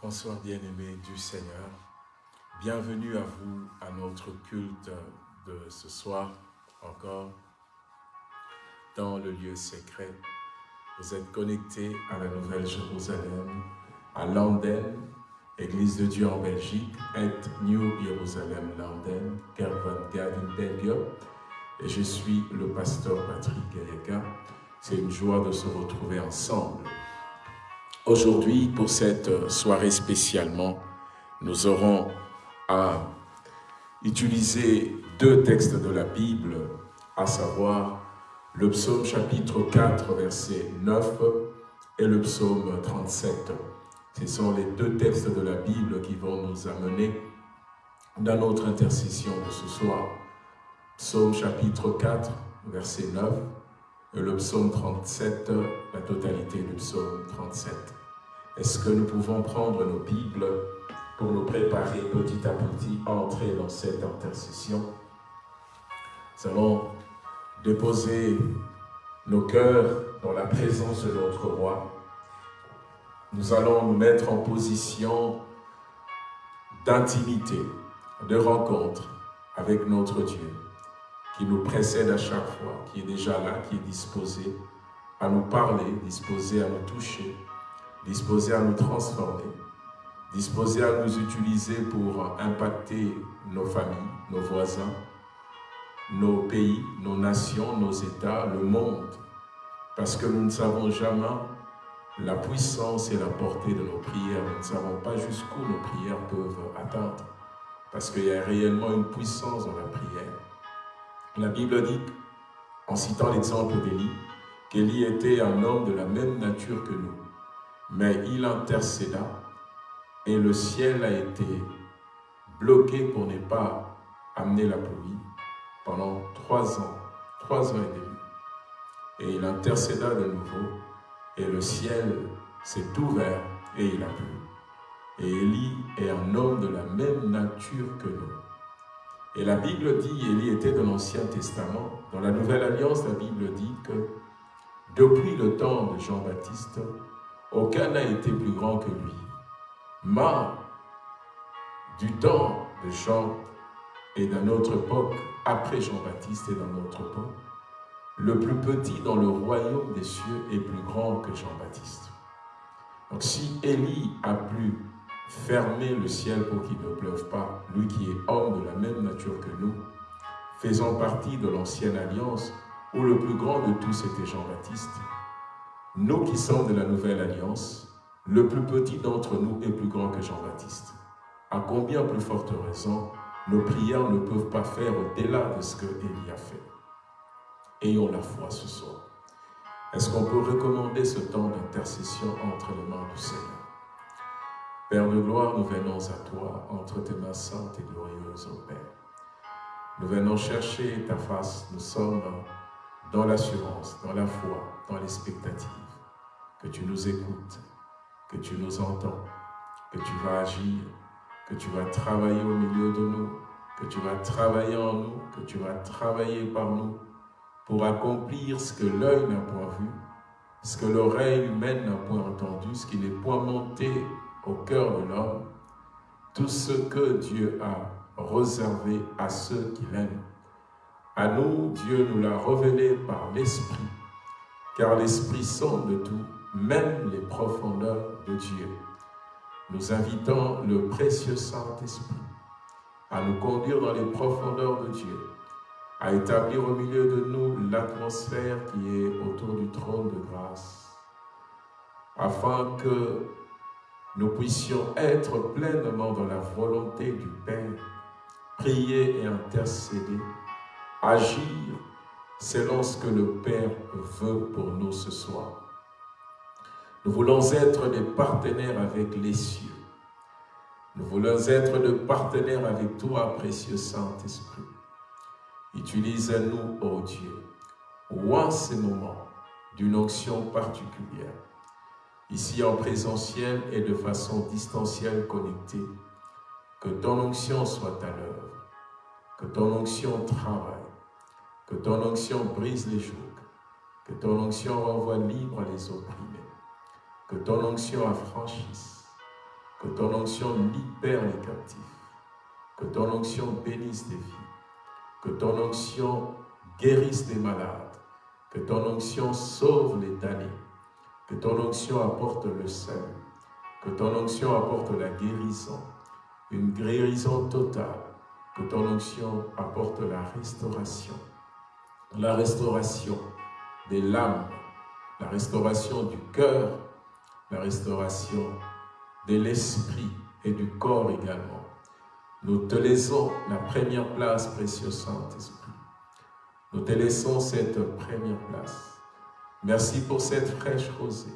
Bonsoir bien-aimés du Seigneur. Bienvenue à vous à notre culte de ce soir encore dans le lieu secret. Vous êtes connectés à la Nouvelle Jérusalem, à Landen, Église de Dieu en Belgique, et New Jerusalem Landen, Kervan Gavin Belgium. Et je suis le pasteur Patrick Gayeka. C'est une joie de se retrouver ensemble. Aujourd'hui, pour cette soirée spécialement, nous aurons à utiliser deux textes de la Bible, à savoir le psaume chapitre 4, verset 9 et le psaume 37. Ce sont les deux textes de la Bible qui vont nous amener dans notre intercession de ce soir. Psaume chapitre 4, verset 9 et le psaume 37, la totalité du psaume 37. Est-ce que nous pouvons prendre nos Bibles pour nous préparer petit à petit à entrer dans cette intercession? Nous allons déposer nos cœurs dans la présence de notre roi. Nous allons nous mettre en position d'intimité, de rencontre avec notre Dieu, qui nous précède à chaque fois, qui est déjà là, qui est disposé à nous parler, disposé à nous toucher, disposé à nous transformer, disposé à nous utiliser pour impacter nos familles, nos voisins, nos pays, nos nations, nos États, le monde. Parce que nous ne savons jamais la puissance et la portée de nos prières. Nous ne savons pas jusqu'où nos prières peuvent atteindre. Parce qu'il y a réellement une puissance dans la prière. La Bible dit, en citant l'exemple d'Élie, qu'Élie était un homme de la même nature que nous mais il intercéda et le ciel a été bloqué pour ne pas amener la pluie pendant trois ans, trois ans et demi. Et il intercéda de nouveau et le ciel s'est ouvert et il a plu. Et Élie est un homme de la même nature que nous. Et la Bible dit, Élie était de l'Ancien Testament. Dans la Nouvelle Alliance, la Bible dit que depuis le temps de Jean-Baptiste, aucun n'a été plus grand que lui. Mais du temps de Jean et dans notre époque, après Jean-Baptiste et dans notre époque, le plus petit dans le royaume des cieux est plus grand que Jean-Baptiste. Donc si Élie a pu fermer le ciel pour qu'il ne pleuve pas, lui qui est homme de la même nature que nous, faisant partie de l'ancienne alliance, où le plus grand de tous était Jean-Baptiste, nous qui sommes de la Nouvelle Alliance, le plus petit d'entre nous est plus grand que Jean-Baptiste. À combien plus forte raison, nos prières ne peuvent pas faire au-delà de ce que a fait. Ayons la foi ce soir. Est-ce qu'on peut recommander ce temps d'intercession entre les mains du Seigneur? Père de gloire, nous venons à toi, entre tes mains saintes et glorieuses, ô Père. Nous venons chercher ta face, nous sommes dans l'assurance, dans la foi, dans l'expectative, que tu nous écoutes, que tu nous entends, que tu vas agir, que tu vas travailler au milieu de nous, que tu vas travailler en nous, que tu vas travailler par nous pour accomplir ce que l'œil n'a point vu, ce que l'oreille humaine n'a point entendu, ce qui n'est point monté au cœur de l'homme, tout ce que Dieu a réservé à ceux qui l'aiment. À nous, Dieu nous l'a révélé par l'Esprit, car l'Esprit sonde tout, même les profondeurs de Dieu. Nous invitons le précieux Saint-Esprit à nous conduire dans les profondeurs de Dieu, à établir au milieu de nous l'atmosphère qui est autour du trône de grâce, afin que nous puissions être pleinement dans la volonté du Père, prier et intercéder, agir selon ce que le Père veut pour nous ce soir. Nous voulons être des partenaires avec les cieux. Nous voulons être des partenaires avec toi, précieux Saint-Esprit. Utilise-nous, ô Dieu, ou en ces moments d'une onction particulière, ici en présentiel et de façon distancielle connectée, que ton onction soit à l'œuvre, que ton onction travaille, que ton onction brise les jougs, que ton onction renvoie libre les opprimés, que ton onction affranchisse, Que ton onction libère les captifs. Que ton onction bénisse des vies. Que ton onction guérisse des malades. Que ton onction sauve les damnés. Que ton onction apporte le salut. Que ton onction apporte la guérison. Une guérison totale. Que ton onction apporte la restauration. La restauration des l'âme, la restauration du cœur, la restauration de l'esprit et du corps également. Nous te laissons la première place, précieux Saint-Esprit. Nous te laissons cette première place. Merci pour cette fraîche rosée.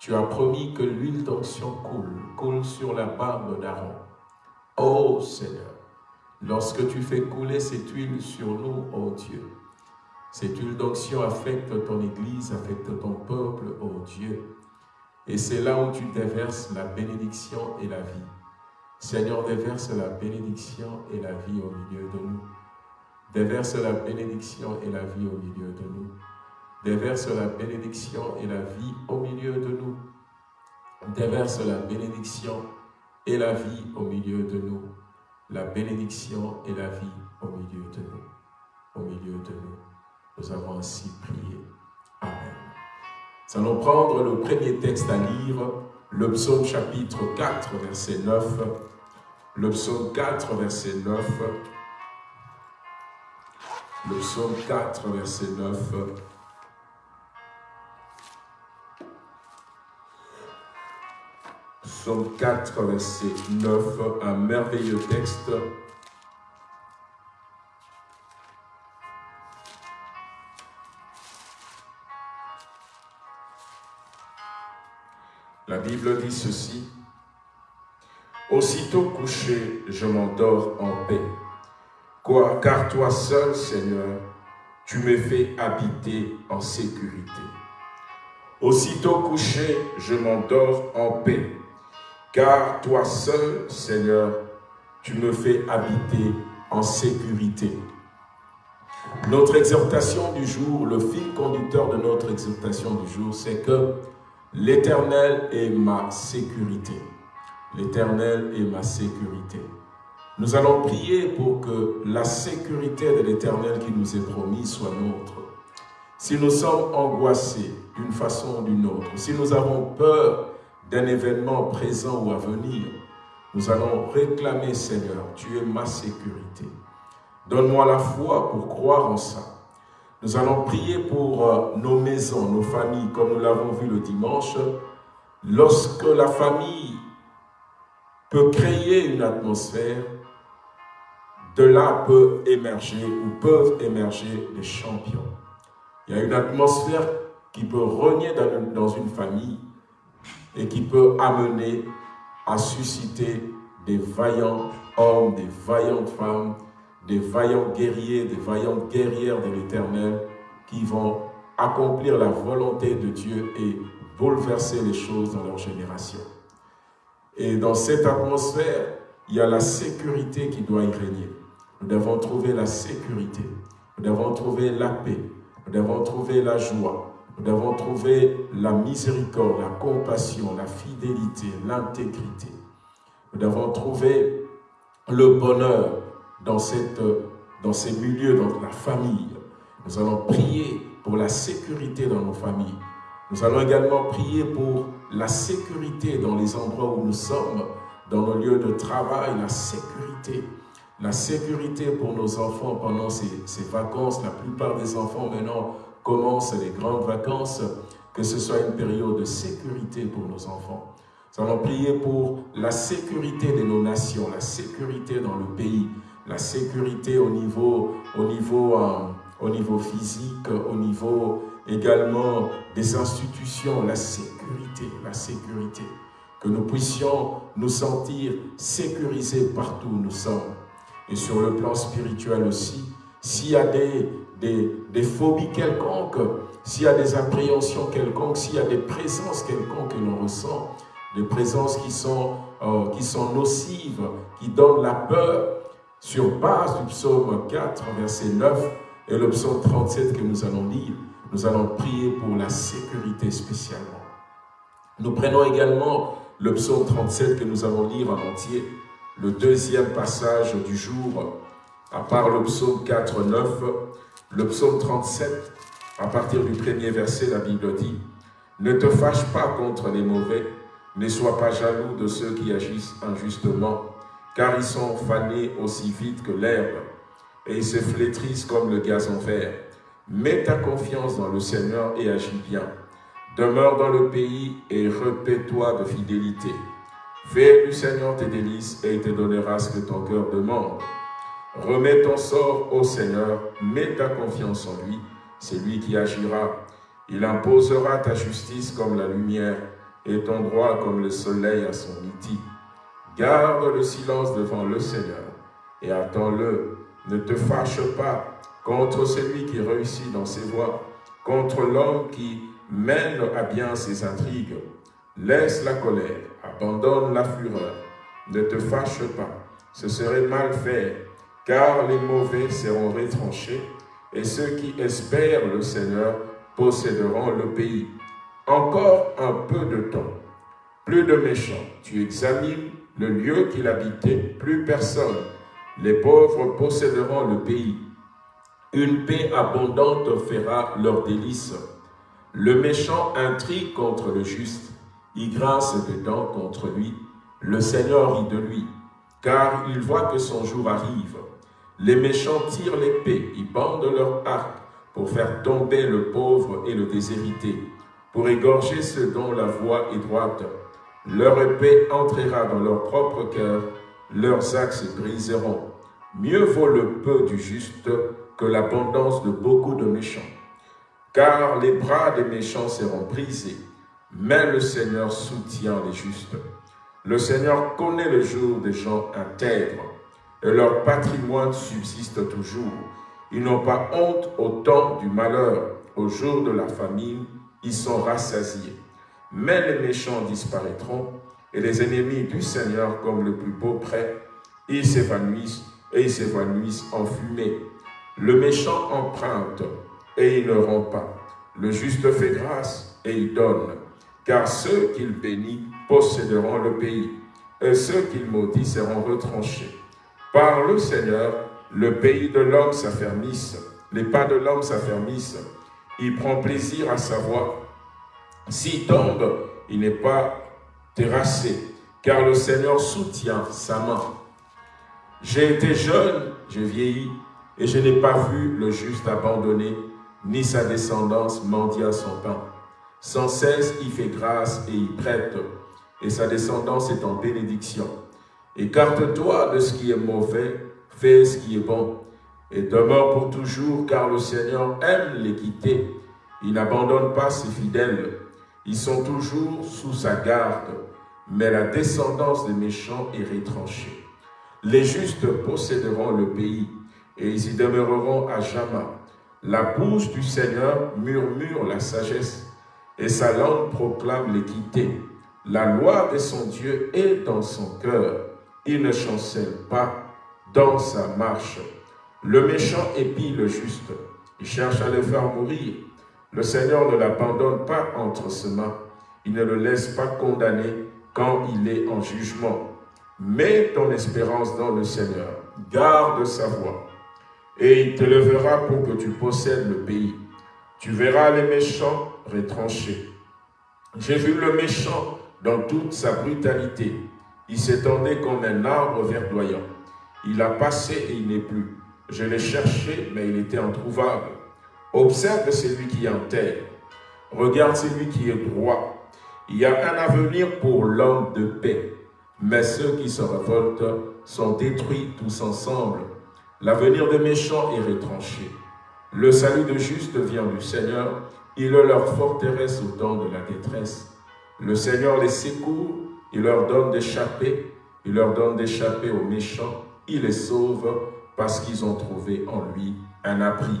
Tu as promis que l'huile d'onction coule, coule sur la barbe d'Aaron. Ô Seigneur, lorsque tu fais couler cette huile sur nous, ô Dieu, cette huile d'onction affecte ton Église, affecte ton peuple, ô Dieu. Et c'est là où tu déverses la bénédiction et la vie. Seigneur, déverse la bénédiction et la vie au milieu de nous. Déverse la bénédiction et la vie au milieu de nous. Déverse la bénédiction et la vie au milieu de nous. Déverse la bénédiction et la vie au milieu de nous. La bénédiction et la vie au milieu de nous. Au milieu de nous. Nous avons ainsi prié. Amen. Nous allons prendre le premier texte à lire, le psaume chapitre 4, verset 9. Le psaume 4, verset 9. Le psaume 4, verset 9. Psaume 4, verset 9, un merveilleux texte La Bible dit ceci. Aussitôt couché, je m'endors en paix. Car toi seul, Seigneur, tu me fais habiter en sécurité. Aussitôt couché, je m'endors en paix. Car toi seul, Seigneur, tu me fais habiter en sécurité. Notre exhortation du jour, le fil conducteur de notre exhortation du jour, c'est que L'Éternel est ma sécurité. L'Éternel est ma sécurité. Nous allons prier pour que la sécurité de l'Éternel qui nous est promise soit nôtre. Si nous sommes angoissés d'une façon ou d'une autre, si nous avons peur d'un événement présent ou à venir, nous allons réclamer, Seigneur, tu es ma sécurité. Donne-moi la foi pour croire en ça. Nous allons prier pour euh, nos maisons, nos familles, comme nous l'avons vu le dimanche. Lorsque la famille peut créer une atmosphère, de là peut émerger ou peuvent émerger des champions. Il y a une atmosphère qui peut renier dans une famille et qui peut amener à susciter des vaillants hommes, des vaillantes femmes, des vaillants guerriers, des vaillantes guerrières de l'Éternel qui vont accomplir la volonté de Dieu et bouleverser les choses dans leur génération. Et dans cette atmosphère, il y a la sécurité qui doit y régner. Nous devons trouver la sécurité, nous devons trouver la paix, nous devons trouver la joie, nous devons trouver la miséricorde, la compassion, la fidélité, l'intégrité. Nous devons trouver le bonheur, dans, cette, dans ces milieux, dans la famille. Nous allons prier pour la sécurité dans nos familles. Nous allons également prier pour la sécurité dans les endroits où nous sommes, dans nos lieux de travail, la sécurité. La sécurité pour nos enfants pendant ces, ces vacances. La plupart des enfants maintenant commencent les grandes vacances. Que ce soit une période de sécurité pour nos enfants. Nous allons prier pour la sécurité de nos nations, la sécurité dans le pays, la sécurité au niveau, au niveau, euh, au niveau physique, au niveau également des institutions, la sécurité, la sécurité. Que nous puissions nous sentir sécurisés partout où nous sommes. Et sur le plan spirituel aussi, s'il y a des, des, des phobies quelconques, s'il y a des appréhensions quelconques, s'il y a des présences quelconques que l'on ressent, des présences qui sont, euh, qui sont nocives, qui donnent la peur, sur base du psaume 4, verset 9 et le psaume 37 que nous allons lire, nous allons prier pour la sécurité spécialement. Nous prenons également le psaume 37 que nous allons lire en entier, le deuxième passage du jour, à part le psaume 4, 9, le psaume 37, à partir du premier verset, la Bible dit « Ne te fâche pas contre les mauvais, ne sois pas jaloux de ceux qui agissent injustement, car ils sont fanés aussi vite que l'herbe, et ils se flétrissent comme le gazon vert. Mets ta confiance dans le Seigneur et agis bien. Demeure dans le pays et repais-toi de fidélité. Fais du Seigneur tes délices et il te donnera ce que ton cœur demande. Remets ton sort au Seigneur, mets ta confiance en lui, c'est lui qui agira. Il imposera ta justice comme la lumière et ton droit comme le soleil à son midi. Garde le silence devant le Seigneur et attends-le. Ne te fâche pas contre celui qui réussit dans ses voies, contre l'homme qui mène à bien ses intrigues. Laisse la colère, abandonne la fureur, ne te fâche pas, ce serait mal faire, car les mauvais seront retranchés, et ceux qui espèrent le Seigneur posséderont le pays. Encore un peu de temps, plus de méchants, tu examines le lieu qu'il habitait, plus personne. Les pauvres posséderont le pays. Une paix abondante fera leur délice. Le méchant intrigue contre le juste, il grince des dents contre lui. Le Seigneur rit de lui, car il voit que son jour arrive. Les méchants tirent l'épée, ils bandent leur arc pour faire tomber le pauvre et le déshérité, pour égorger ceux dont la voie est droite. Leur épée entrera dans leur propre cœur, leurs axes se briseront. Mieux vaut le peu du juste que l'abondance de beaucoup de méchants. Car les bras des méchants seront brisés, mais le Seigneur soutient les justes. Le Seigneur connaît le jour des gens intègres, et leur patrimoine subsiste toujours. Ils n'ont pas honte au temps du malheur, au jour de la famine, ils sont rassasiés. Mais les méchants disparaîtront, et les ennemis du Seigneur, comme le plus beau prêt, ils s'évanouissent et ils s'évanouissent en fumée. Le méchant emprunte et il ne rend pas. Le juste fait grâce et il donne. Car ceux qu'il bénit posséderont le pays, et ceux qu'il maudit seront retranchés. Par le Seigneur, le pays de l'homme s'affermisse, les pas de l'homme s'affermissent. Il prend plaisir à savoir. S'il tombe, il n'est pas terrassé, car le Seigneur soutient sa main. J'ai été jeune, j'ai vieilli, et je n'ai pas vu le juste abandonné, ni sa descendance mendier son pain. Sans cesse, il fait grâce et il prête, et sa descendance est en bénédiction. Écarte-toi de ce qui est mauvais, fais ce qui est bon, et demeure pour toujours, car le Seigneur aime l'équité. Il n'abandonne pas ses fidèles. Ils sont toujours sous sa garde, mais la descendance des méchants est retranchée. Les justes posséderont le pays, et ils y demeureront à jamais. La bouche du Seigneur murmure la sagesse, et sa langue proclame l'équité. La loi de son Dieu est dans son cœur. Il ne chancelle pas dans sa marche. Le méchant épie le juste. Il cherche à le faire mourir. Le Seigneur ne l'abandonne pas entre ses mains. Il ne le laisse pas condamner quand il est en jugement. Mets ton espérance dans le Seigneur. Garde sa voix et il te lèvera pour que tu possèdes le pays. Tu verras les méchants retranchés. J'ai vu le méchant dans toute sa brutalité. Il s'étendait comme un arbre verdoyant. Il a passé et il n'est plus. Je l'ai cherché, mais il était introuvable. Observe celui qui est en terre. Regarde celui qui est droit. Il y a un avenir pour l'homme de paix. Mais ceux qui se révoltent sont détruits tous ensemble. L'avenir des méchants est retranché. Le salut de juste vient du Seigneur. Il leur forteresse au temps de la détresse. Le Seigneur les secourt. Il leur donne d'échapper. Il leur donne d'échapper aux méchants. Il les sauve parce qu'ils ont trouvé en lui un abri.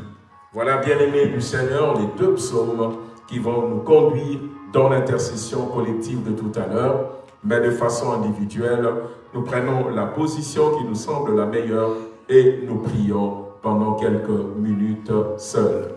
Voilà, bien-aimés du Seigneur, les deux psaumes qui vont nous conduire dans l'intercession collective de tout à l'heure, mais de façon individuelle. Nous prenons la position qui nous semble la meilleure et nous prions pendant quelques minutes seuls.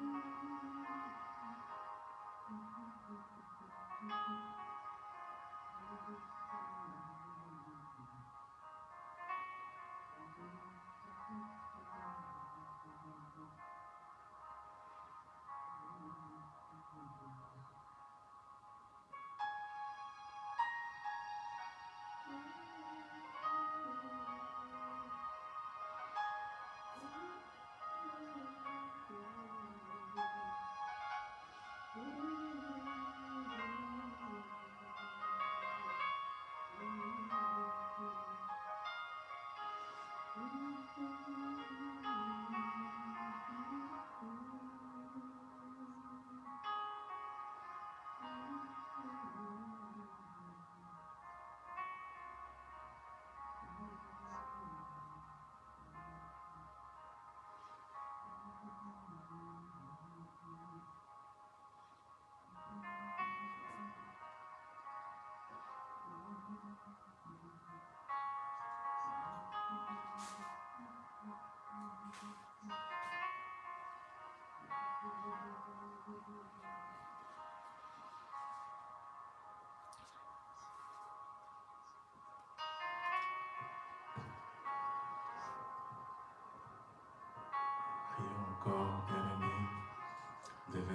Thank you. Thank you.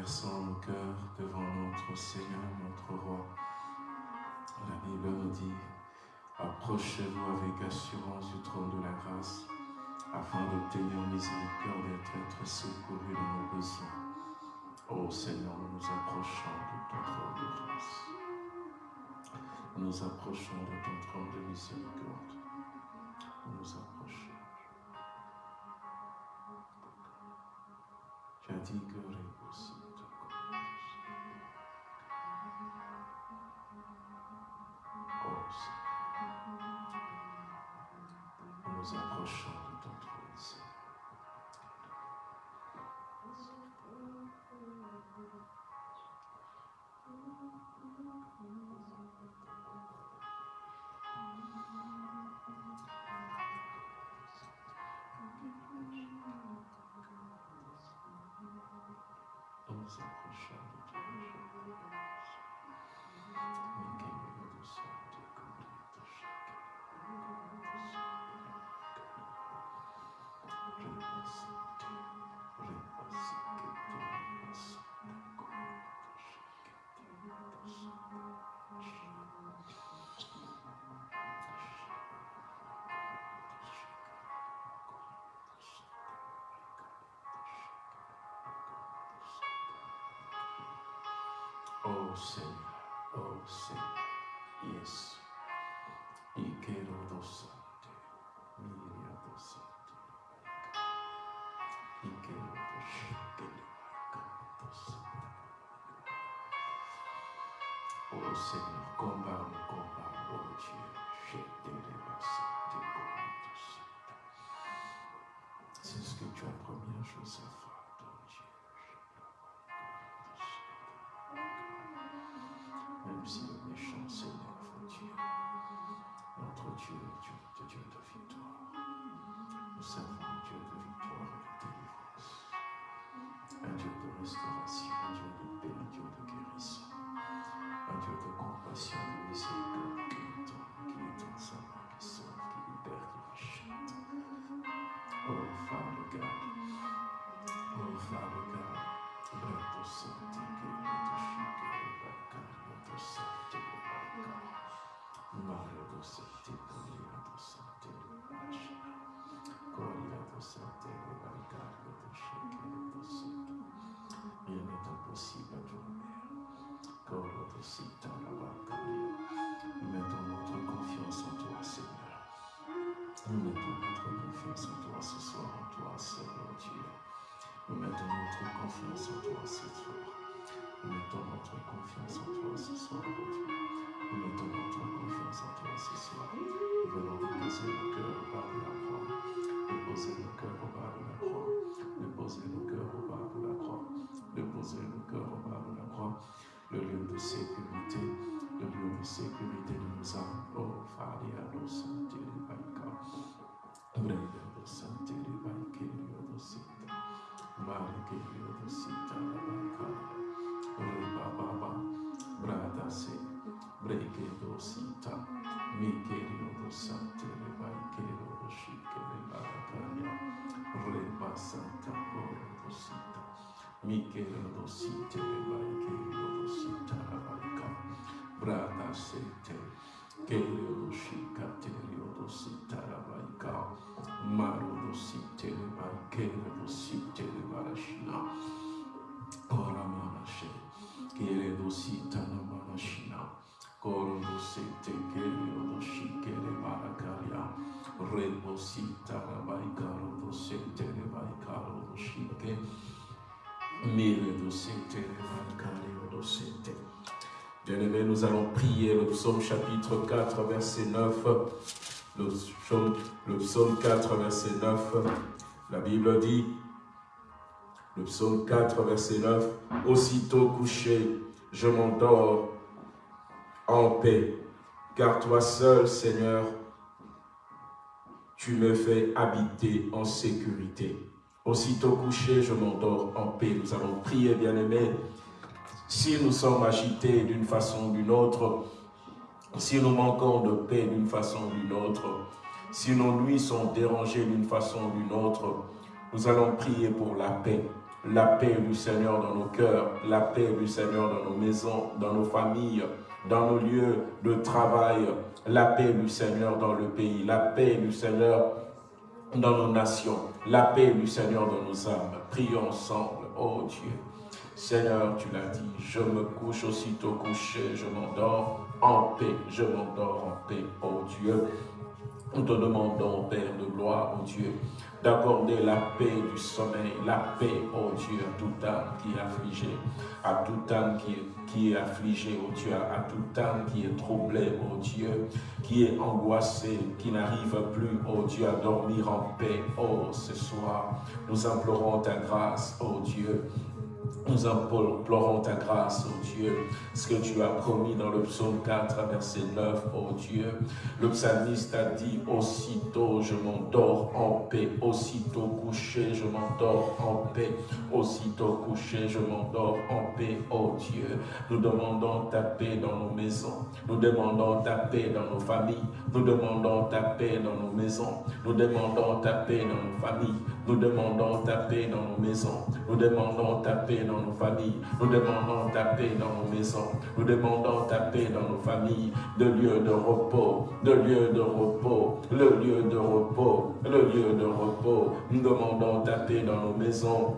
déversons nos cœurs devant notre Seigneur, notre Roi, Approchez-vous avec assurance du trône de la grâce afin d'obtenir miséricorde et d'être secouru dans nos besoins. Ô Seigneur, nous nous approchons de ton trône de grâce. Nous approchons de ton trône de miséricorde. Nous nous approchons. Tu as dit Oh Seigneur, oh Seigneur, yes. Quiero dosante, miria dosante, quiero dosante, dosante. Oh Seigneur, combat combat, oh Dieu, je te dosante, C'est ce que tu as promis à Joseph. Un Dieu de victoire et de délivrance. Un Dieu de restauration, un Dieu de paix, un Dieu de guérison. Un Dieu de compassion, de miséricorde qui est qui est sa main, qui sauve, qui libère, qui rachète. Oh, Father God. Nous mettons notre confiance en toi Seigneur Nous mettons notre confiance en toi ce soir en toi Seigneur Dieu Nous mettons notre confiance en toi ce soir nous mettons notre confiance en toi ce soir, Nous mettons notre confiance en toi ce soir. Nous venons déposer nos cœurs de la croix. Déposer nos cœurs Mikerio Sante, Rebaikero Shike, Rebarakaria, Reba Santa Koro Sita, Mikerio Site, Rebaikero Sita, Rabaika, Bradasete, Kerio Shika, Terio Sita, Rabaika, Maro Site, Rebaikero Bien-aimés, nous allons prier le psaume chapitre 4, verset 9. Le psaume, le psaume 4, verset 9. La Bible dit le psaume 4, verset 9. Aussitôt couché, je m'endors en paix, car toi seul, Seigneur, tu me fais habiter en sécurité. Aussitôt couché, je m'endors en paix. Nous allons prier, bien-aimés. Si nous sommes agités d'une façon ou d'une autre, si nous manquons de paix d'une façon ou d'une autre, si nos nuits sont dérangées d'une façon ou d'une autre, nous allons prier pour la paix. La paix du Seigneur dans nos cœurs, la paix du Seigneur dans nos maisons, dans nos familles, dans nos lieux de travail, la paix du Seigneur dans le pays, la paix du Seigneur dans nos nations, la paix du Seigneur dans nos âmes. Prions ensemble, oh Dieu. Seigneur, tu l'as dit, je me couche aussitôt couché, je m'endors en paix, je m'endors en paix, oh Dieu. Nous te demandons, Père de gloire, oh Dieu, d'accorder la paix du sommeil, la paix, oh Dieu, à toute âme qui est affligée, à toute âme qui est, qui est affligée, oh Dieu, à toute âme qui est troublée, oh Dieu, qui est angoissée, qui n'arrive plus, oh Dieu, à dormir en paix. Oh, ce soir, nous implorons ta grâce, oh Dieu, nous implorons ta grâce, oh Dieu, ce que tu as promis dans le psaume 4, verset 9, oh Dieu. Le psalmiste a dit, aussitôt je m'endors en paix, aussitôt couché je m'endors en paix, aussitôt couché je m'endors en paix, oh Dieu. Nous demandons ta paix dans nos maisons, nous demandons ta paix dans nos familles, nous demandons ta paix dans nos maisons, nous demandons ta paix dans nos familles, nous demandons ta paix dans nos maisons, nous demandons ta paix dans nos familles. Nous demandons ta paix dans nos maisons. Nous demandons ta paix dans nos familles. De lieu de repos, de lieu de repos, le lieu de repos, le lieu de repos. Nous demandons ta paix dans nos maisons.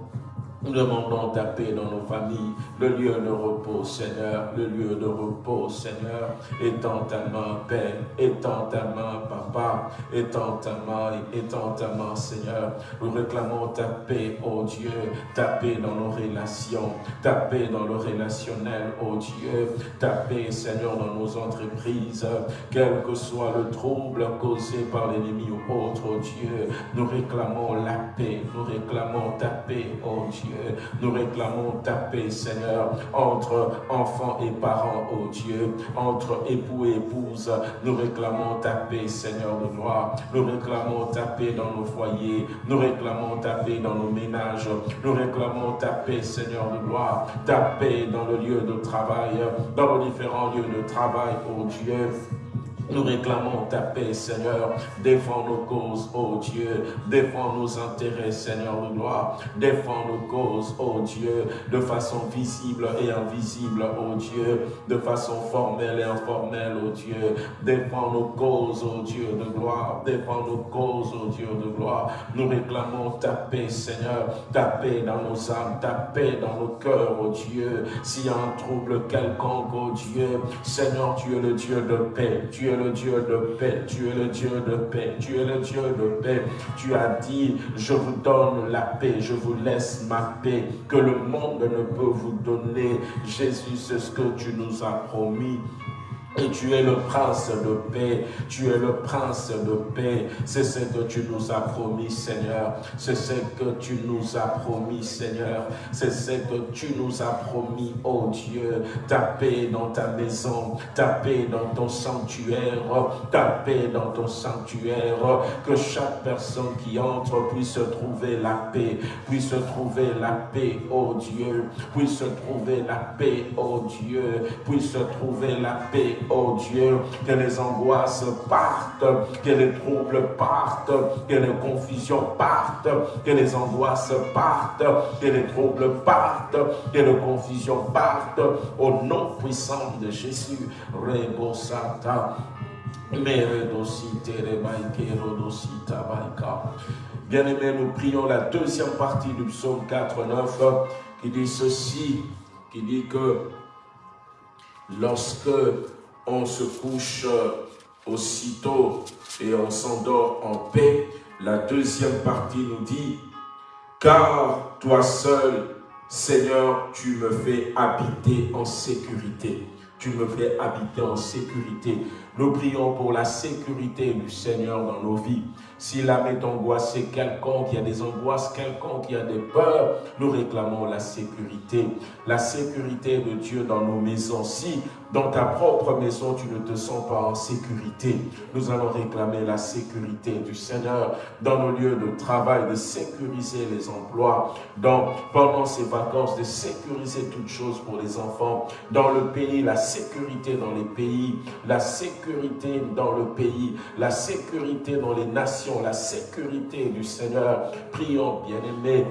Nous demandons ta paix dans nos familles, le lieu de repos, Seigneur, le lieu de repos, Seigneur. Étends ta main, Père, étends ta main, Papa, étends ta main, étends ta main, Seigneur. Nous réclamons ta paix, oh Dieu, ta paix dans nos relations, ta paix dans le relationnel, oh Dieu, ta paix, Seigneur, dans nos entreprises, quel que soit le trouble causé par l'ennemi ou autre, oh Dieu, nous réclamons la paix, nous réclamons ta paix, oh Dieu. Nous réclamons ta paix, Seigneur, entre enfants et parents, oh Dieu, entre époux et épouses. Nous réclamons ta paix, Seigneur de gloire. Nous réclamons ta paix dans nos foyers. Nous réclamons ta paix dans nos ménages. Nous réclamons ta paix, Seigneur de gloire. Ta paix dans le lieu de travail, dans nos différents lieux de travail, oh Dieu. Nous réclamons ta paix, Seigneur. Défends nos causes, ô Dieu. Défends nos intérêts, Seigneur de gloire. Défends nos causes, ô Dieu, de façon visible et invisible, ô Dieu. De façon formelle et informelle, ô Dieu. Défends nos causes, ô Dieu de gloire. Défends nos causes, ô Dieu de gloire. Nous réclamons ta paix, Seigneur. Ta paix dans nos âmes, ta paix dans nos cœurs, ô Dieu. S'il y a un trouble quelconque, ô Dieu, Seigneur, tu es le Dieu de paix. Le Dieu de paix, tu es le Dieu de paix, tu es le Dieu de paix. Tu as dit, je vous donne la paix, je vous laisse ma paix, que le monde ne peut vous donner. Jésus, c'est ce que tu nous as promis. Et tu es le prince de paix, tu es le prince de paix. C'est ce que tu nous as promis, Seigneur. C'est ce que tu nous as promis, Seigneur. C'est ce que tu nous as promis, oh Dieu. Ta paix dans ta maison, ta paix dans ton sanctuaire, ta paix dans ton sanctuaire. Que chaque personne qui entre puisse trouver la paix, puisse trouver la paix, oh Dieu. Puisse trouver la paix, oh Dieu. Puisse trouver la paix, oh Dieu, que les angoisses partent, que les troubles partent, que les confusions partent, que les angoisses partent, que les troubles partent, que les confusions partent, au nom puissant de Jésus. Rebo. Bien-aimés, nous prions la deuxième partie du psaume 4, 9 qui dit ceci, qui dit que lorsque on se couche aussitôt et on s'endort en paix. La deuxième partie nous dit, car toi seul, Seigneur, tu me fais habiter en sécurité. Tu me fais habiter en sécurité. Nous prions pour la sécurité du Seigneur dans nos vies. Si l'âme est angoissée quelconque, il y a des angoisses quelconques, il y a des peurs, nous réclamons la sécurité. La sécurité de Dieu dans nos maisons. Si dans ta propre maison, tu ne te sens pas en sécurité. Nous allons réclamer la sécurité du Seigneur dans nos lieux de travail, de sécuriser les emplois, dans, pendant ces vacances, de sécuriser toutes choses pour les enfants. Dans le pays, la sécurité dans les pays, la sécurité dans le pays, la sécurité dans les nations, la sécurité du Seigneur. Prions, bien-aimés,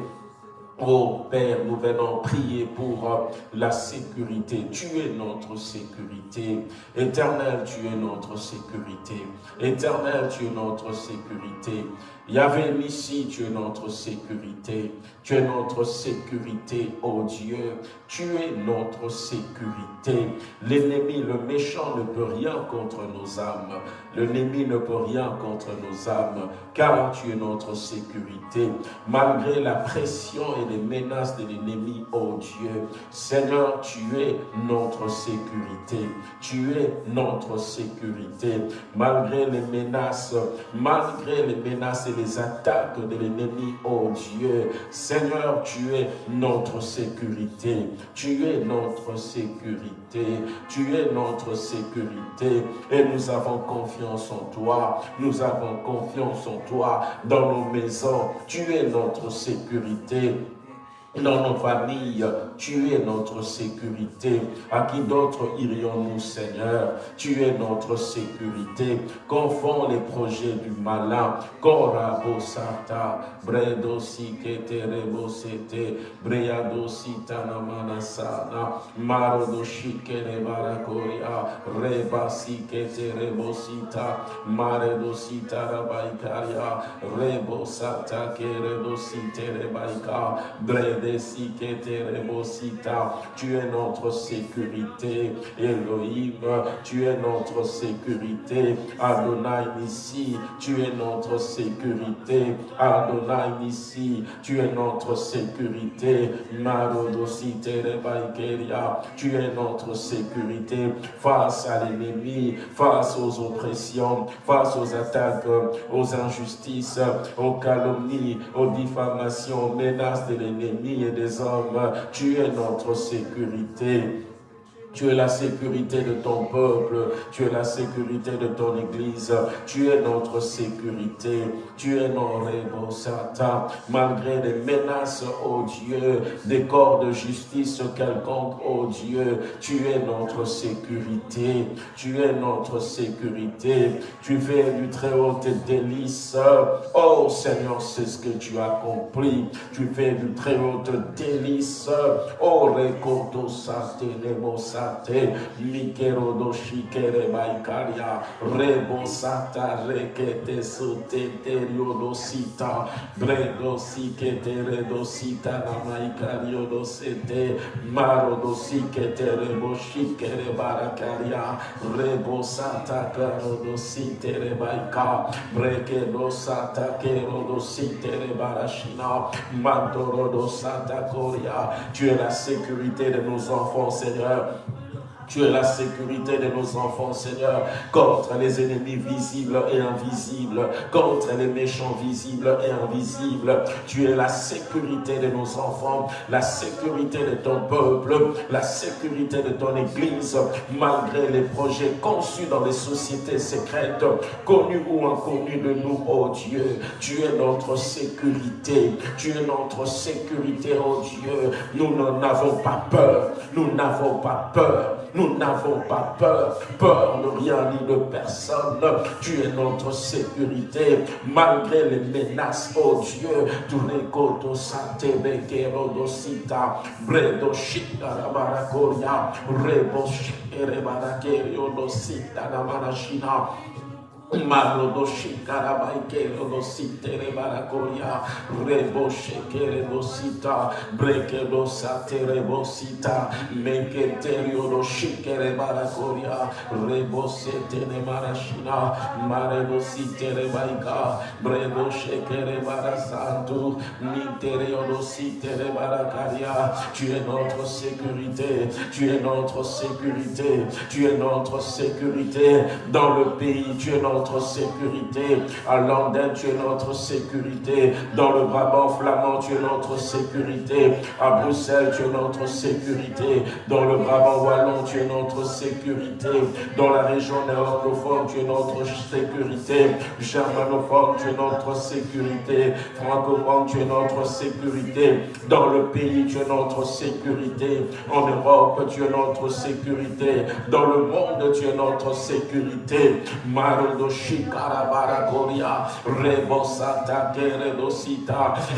Oh Père, nous venons prier pour euh, la sécurité. Tu es notre sécurité. Éternel, tu es notre sécurité. Éternel, tu es notre sécurité. Yahvé ici, tu es notre sécurité. Tu es notre sécurité, oh Dieu. Tu es notre sécurité. L'ennemi, le méchant ne peut rien contre nos âmes. L'ennemi ne peut rien contre nos âmes, car tu es notre sécurité. Malgré la pression et les menaces de l'ennemi, oh Dieu, Seigneur, tu es notre sécurité. Tu es notre sécurité. Malgré les menaces, malgré les menaces et les attaques de l'ennemi, oh Dieu, Seigneur, tu es notre sécurité. Tu es notre sécurité. Tu es notre sécurité. Et nous avons confiance en toi. Nous avons confiance en toi dans nos maisons. Tu es notre sécurité dans nos familles. Tu es notre sécurité. À qui d'autre irions-nous, Seigneur? Tu es notre sécurité. Confond les projets du malin. Korabo sata, bredo sikete rebosete, breado sitana manasana, marodo shikere barakoria, reba sikete maredo sita rabaikaria, rebosata keredo site rebaika, bredo tu es notre sécurité. Elohim, tu es notre sécurité. Adonai ici, tu es notre sécurité. Adonai ici, tu es notre sécurité. tu es notre sécurité face à l'ennemi, face aux oppressions, face aux attaques, aux injustices, aux calomnies, aux diffamations, aux menaces de l'ennemi et des hommes. Tu es notre sécurité. Tu es la sécurité de ton peuple. Tu es la sécurité de ton Église. Tu es notre sécurité. Tu es notre Satan. Malgré les menaces, oh Dieu, des corps de justice quelconque, oh Dieu, tu es notre sécurité. Tu es notre sécurité. Tu fais du très haut tes délices. Oh Seigneur, c'est ce que tu as compris. Tu fais du très haut délices. Oh, rekoto sa sate, likero do shikere baikaria, rebo sata rekete sute terio do sita, bredo sikete redo sita na maikario do sete, maro do sikete rebo shikere barakaria, rebo sata karo do site rebaika, breke do sata kero do site rebarashina, mantoro do sata koria, tu es la sécurité de nos enfants, Seigneur. Tu es la sécurité de nos enfants, Seigneur, contre les ennemis visibles et invisibles, contre les méchants visibles et invisibles. Tu es la sécurité de nos enfants, la sécurité de ton peuple, la sécurité de ton Église, malgré les projets conçus dans les sociétés secrètes, connus ou inconnus de nous, oh Dieu. Tu es notre sécurité, tu es notre sécurité, oh Dieu. Nous n'en avons pas peur, nous n'avons pas peur. Nous n'avons pas peur, peur de rien ni de personne. Tu es notre sécurité, malgré les menaces, oh Dieu. Tu rekoto sate bekero dosita, bredo shita la barakoria, rebo shikere barakerio dosita la marashina. Marodoshi karabaikero dositere barakoria reboshe kere dosita breke dosate rebosita menketerio doshi kere barakoria rebosete ne marashina mare dosite rebaika bredoshe kere barasantu minterio dosite barakaria tu es notre sécurité tu es notre sécurité tu es notre sécurité. Dans le pays tu es notre notre sécurité. À Londres, tu es notre sécurité. Dans le Brabant flamand, tu es notre sécurité. À Bruxelles, tu es notre sécurité. Dans le Brabant wallon, tu es notre sécurité. Dans la région néerlandophone, tu es notre sécurité. Germanophone, tu es notre sécurité. Francophone, tu es notre sécurité. Dans le pays, tu es notre sécurité. En Europe, tu es notre sécurité. Dans le monde, tu es notre sécurité.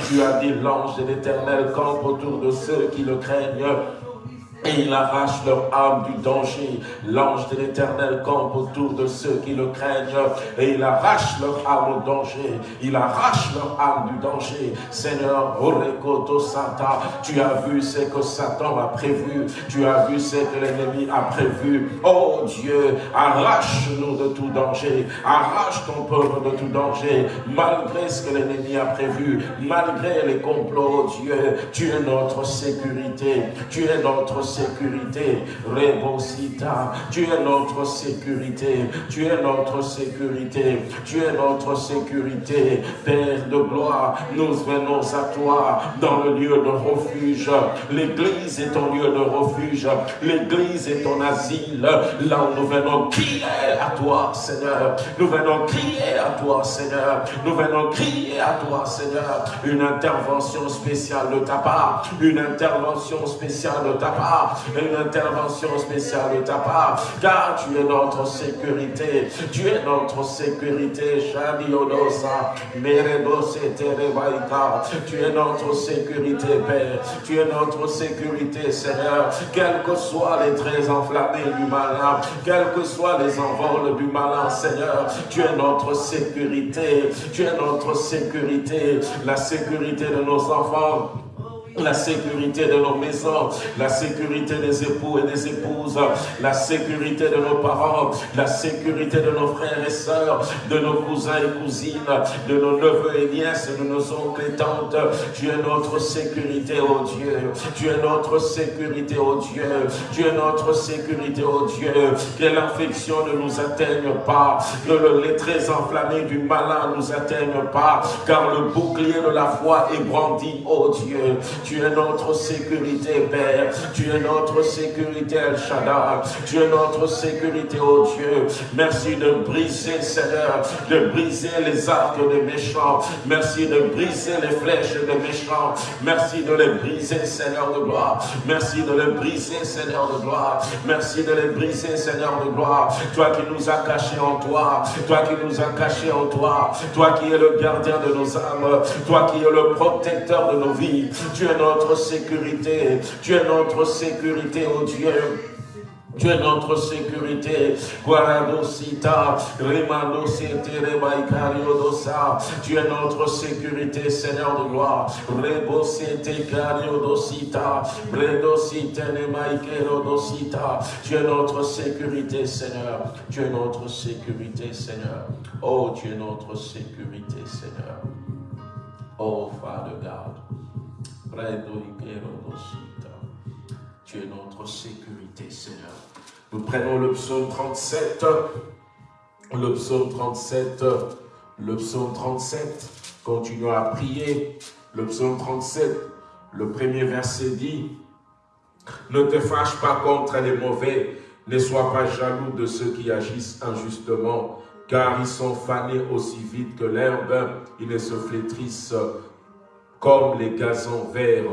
Tu as dit l'ange de l'éternel camp autour de ceux qui le craignent et il arrache leur âme du danger. L'ange de l'éternel campe autour de ceux qui le craignent. Et il arrache leur âme au danger. Il arrache leur âme du danger. Seigneur, Orekoto Santa, tu as vu ce que Satan a prévu. Tu as vu ce que l'ennemi a prévu. Oh Dieu, arrache-nous de tout danger. Arrache ton peuple de tout danger. Malgré ce que l'ennemi a prévu. Malgré les complots, oh Dieu, tu es notre sécurité. Tu es notre sécurité. Rebosita, tu es notre sécurité. Tu es notre sécurité. Tu es notre sécurité. Père de gloire, nous venons à toi dans le lieu de refuge. L'église est ton lieu de refuge. L'église est ton asile. Là où nous venons crier à toi, Seigneur. Nous venons crier à toi, Seigneur. Nous venons crier à toi, Seigneur. Une intervention spéciale de ta part. Une intervention spéciale de ta part une intervention spéciale de ta part, car tu es notre sécurité, tu es notre sécurité, Shadiodosa, Meredose Terebaïka, tu es notre sécurité, Père, tu es notre sécurité, Seigneur, quels que soient les traits enflammés du malin, quels que soient les envols du malin, Seigneur, tu es notre sécurité, tu es notre sécurité, la sécurité de nos enfants, la sécurité de nos maisons, la sécurité des époux et des épouses, la sécurité de nos parents, la sécurité de nos frères et sœurs, de nos cousins et cousines, de nos neveux et nièces, de nos oncles et tantes. Tu es notre sécurité, oh Dieu. Tu es notre sécurité, oh Dieu. Tu es notre sécurité, oh Dieu. Que l'infection ne nous atteigne pas, que le, les traits enflammés du malin ne nous atteignent pas, car le bouclier de la foi est brandi, oh Dieu. Tu es notre sécurité, Père. Tu es notre sécurité, El Shaddai. Tu es notre sécurité, oh Dieu. Merci de briser, Seigneur, de briser les arcs des méchants. Merci de briser les flèches des méchants. Merci de les briser, Seigneur de gloire. Merci de les briser, Seigneur de gloire. Merci de les briser, Seigneur de gloire. Toi qui nous as cachés en toi. Toi qui nous as cachés en toi. Toi qui es le gardien de nos âmes. Toi qui es le protecteur de nos vies. Tu es notre sécurité. Tu es notre sécurité, oh Dieu. Tu es notre sécurité. Tu es notre sécurité, Seigneur de gloire. Tu es notre sécurité, Seigneur. Tu es notre sécurité, Seigneur. Oh, tu es notre sécurité, Seigneur. Oh, Father God. Tu es notre sécurité, Seigneur. Nous prenons le psaume 37. Le psaume 37. Le psaume 37. Continuons à prier. Le psaume 37. Le premier verset dit Ne te fâche pas contre les mauvais, ne sois pas jaloux de ceux qui agissent injustement, car ils sont fanés aussi vite que l'herbe, ils ne se flétrissent comme les gazons verts.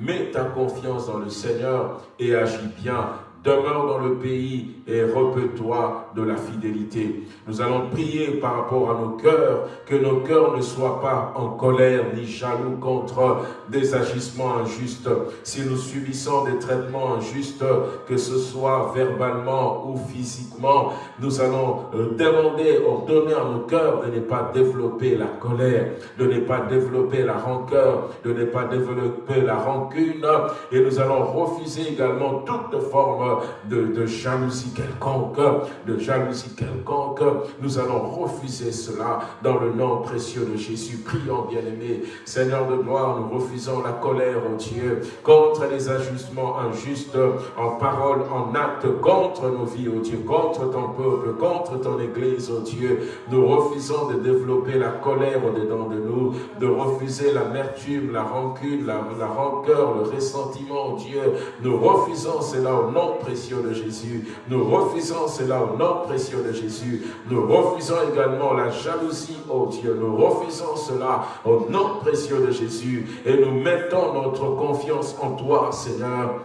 Mets ta confiance dans le Seigneur et agis bien demeure dans le pays et repeux-toi de la fidélité. Nous allons prier par rapport à nos cœurs, que nos cœurs ne soient pas en colère ni jaloux contre des agissements injustes. Si nous subissons des traitements injustes, que ce soit verbalement ou physiquement, nous allons euh, demander, ordonner à nos cœurs de ne pas développer la colère, de ne pas développer la rancœur, de ne pas développer la rancune, et nous allons refuser également toute forme de, de jalousie quelconque, de jalousie quelconque. Nous allons refuser cela dans le nom précieux de Jésus. Prions, bien-aimés. Seigneur de gloire, nous refusons la colère, oh Dieu, contre les ajustements injustes en parole, en acte, contre nos vies, oh Dieu, contre ton peuple, contre ton Église, oh Dieu. Nous refusons de développer la colère au-dedans de nous, de refuser l'amertume, la rancune, la, la rancœur, le ressentiment, oh Dieu. Nous refusons cela au nom précieux de Jésus. Nous refusons cela au nom précieux de Jésus. Nous refusons également la jalousie, oh Dieu. Nous refusons cela au nom précieux de Jésus. Et nous mettons notre confiance en toi, Seigneur.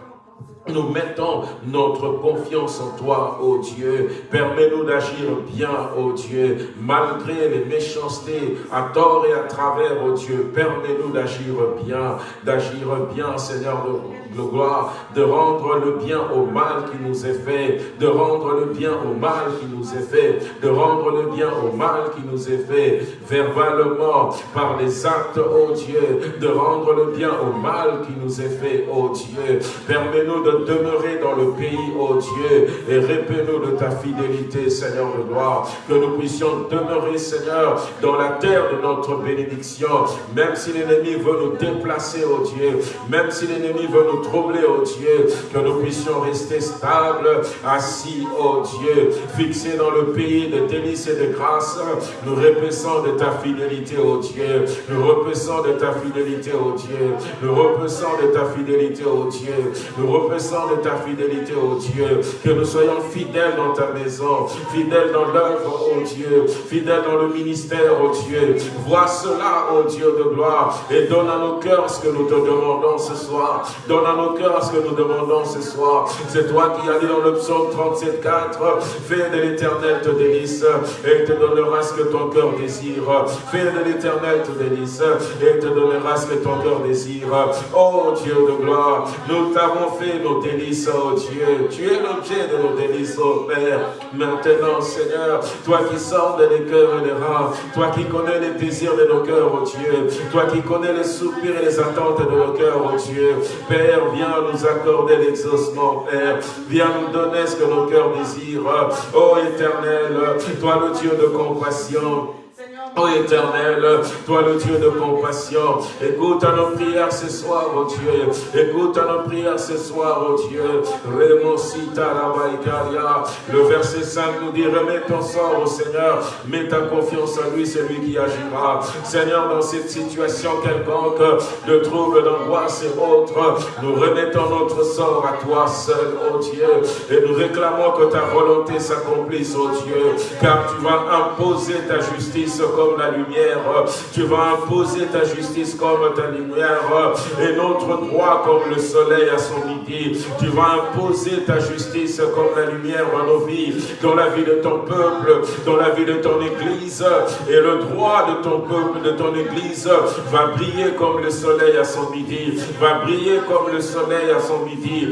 Nous mettons notre confiance en toi, ô Dieu. Permets-nous d'agir bien, ô Dieu, malgré les méchancetés à tort et à travers, ô Dieu. Permets-nous d'agir bien, d'agir bien, Seigneur gloire, de rendre le bien au mal qui nous est fait, de rendre le bien au mal qui nous est fait, de rendre le bien au mal qui nous est fait, verbalement, par les actes, ô Dieu, de rendre le bien au mal qui nous est fait, ô Dieu. Permets-nous de demeurer dans le pays, ô Dieu, et répète-nous de ta fidélité, Seigneur de gloire, que nous puissions demeurer, Seigneur, dans la terre de notre bénédiction, même si l'ennemi veut nous déplacer, ô Dieu, même si l'ennemi veut nous troubler, ô Dieu, que nous puissions rester stables, assis, ô Dieu, fixés dans le pays de délices et de grâce, nous repaissons de ta fidélité, ô Dieu, nous repaissons de ta fidélité, ô Dieu, nous repaissons de ta fidélité, ô Dieu, nous de ta fidélité, ô Dieu. Que nous soyons fidèles dans ta maison, fidèles dans l'œuvre, ô Dieu, fidèles dans le ministère, ô Dieu. Vois cela, ô Dieu de gloire, et donne à nos cœurs ce que nous te demandons ce soir. Donne à nos cœurs ce que nous demandons ce soir. C'est toi qui as dit dans le psaume 37, 4, fais de l'éternel te délice, et te donnera ce que ton cœur désire. Fais de l'éternel te délice, et te donnera ce que ton cœur désire. Ô Dieu de gloire, nous t'avons fait nos délices, oh Dieu. Tu es l'objet de nos délices, oh Père. Maintenant, Seigneur, toi qui sors les cœurs et les reins, toi qui connais les désirs de nos cœurs, oh Dieu, toi qui connais les soupirs et les attentes de nos cœurs, oh Dieu. Père, viens nous accorder l'exaucement, Père. Viens nous donner ce que nos cœurs désirent. Oh Éternel, toi le Dieu de compassion. Oh éternel, toi le Dieu de compassion, écoute à nos prières ce soir, oh Dieu. Écoute à nos prières ce soir, oh Dieu. Le verset 5 nous dit, remets ton sort au Seigneur, mets ta confiance en lui, c'est lui qui agira. Seigneur, dans cette situation quelconque, de trouble, d'angoisse et autres, nous remettons notre sort à toi seul, oh Dieu, et nous réclamons que ta volonté s'accomplisse, oh Dieu, car tu vas imposer ta justice comme la lumière. Tu vas imposer ta justice comme ta lumière et notre droit comme le soleil à son midi. Tu vas imposer ta justice comme la lumière dans nos vies, dans la vie de ton peuple, dans la vie de ton église. Et le droit de ton peuple, de ton église va briller comme le soleil à son midi, va briller comme le soleil à son midi.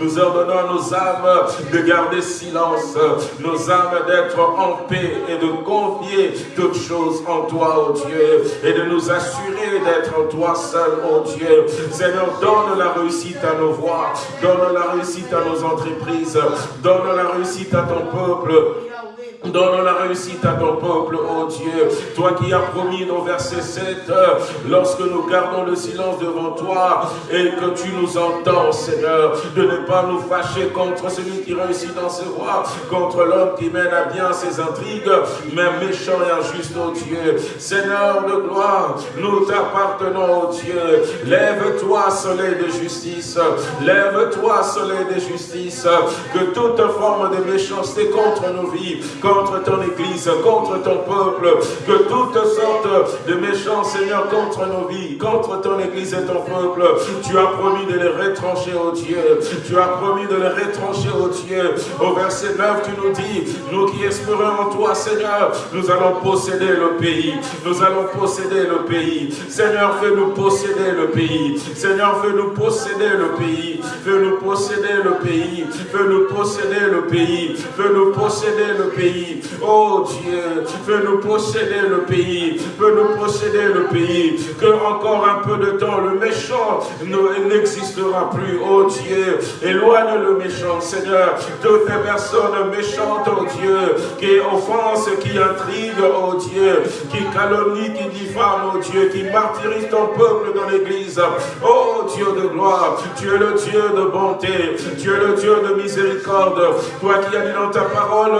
Nous ordonnons à nos âmes de garder silence, nos âmes d'être en paix et de confier toutes choses en toi, oh Dieu, et de nous assurer d'être en toi seul, oh Dieu. Seigneur, donne la réussite à nos voies, donne la réussite à nos entreprises, donne la réussite à ton peuple. Donne la réussite à ton peuple, oh Dieu. Toi qui as promis dans verset 7, lorsque nous gardons le silence devant toi et que tu nous entends, Seigneur, de ne pas nous fâcher contre celui qui réussit dans ses voies, contre l'homme qui mène à bien ses intrigues, mais méchant et injuste, oh Dieu. Seigneur de gloire, nous t'appartenons, oh Dieu. Lève-toi, soleil de justice. Lève-toi, soleil de justice. Que toute forme de méchanceté contre nos vies, contre ton Église, contre ton peuple, que toutes sortes de méchants, Seigneur, contre nos vies, contre ton Église et ton peuple, tu as promis de les retrancher, au Dieu. Tu as promis de les retrancher, au Dieu. Au verset 9, tu nous dis, nous qui espérons en toi, Seigneur, nous allons posséder le pays. Nous allons posséder le pays. Seigneur, fais-nous posséder le pays. Seigneur, fais-nous posséder le pays. Fais-nous posséder le pays. Fais-nous posséder le pays. Fais-nous posséder le le Oh Dieu, fais-nous posséder le pays. Fais-nous posséder le pays. Que encore un peu de temps, le méchant n'existera plus. Oh Dieu, éloigne le méchant, Seigneur. Toutes les personnes méchantes, oh Dieu, qui offensent, qui intriguent, oh Dieu, qui calomnient, qui diffament, oh Dieu, qui martyrisent ton peuple dans l'église. Oh Dieu de gloire, tu es le Dieu de bonté, tu es le Dieu de miséricorde. Toi qui as dit dans ta parole,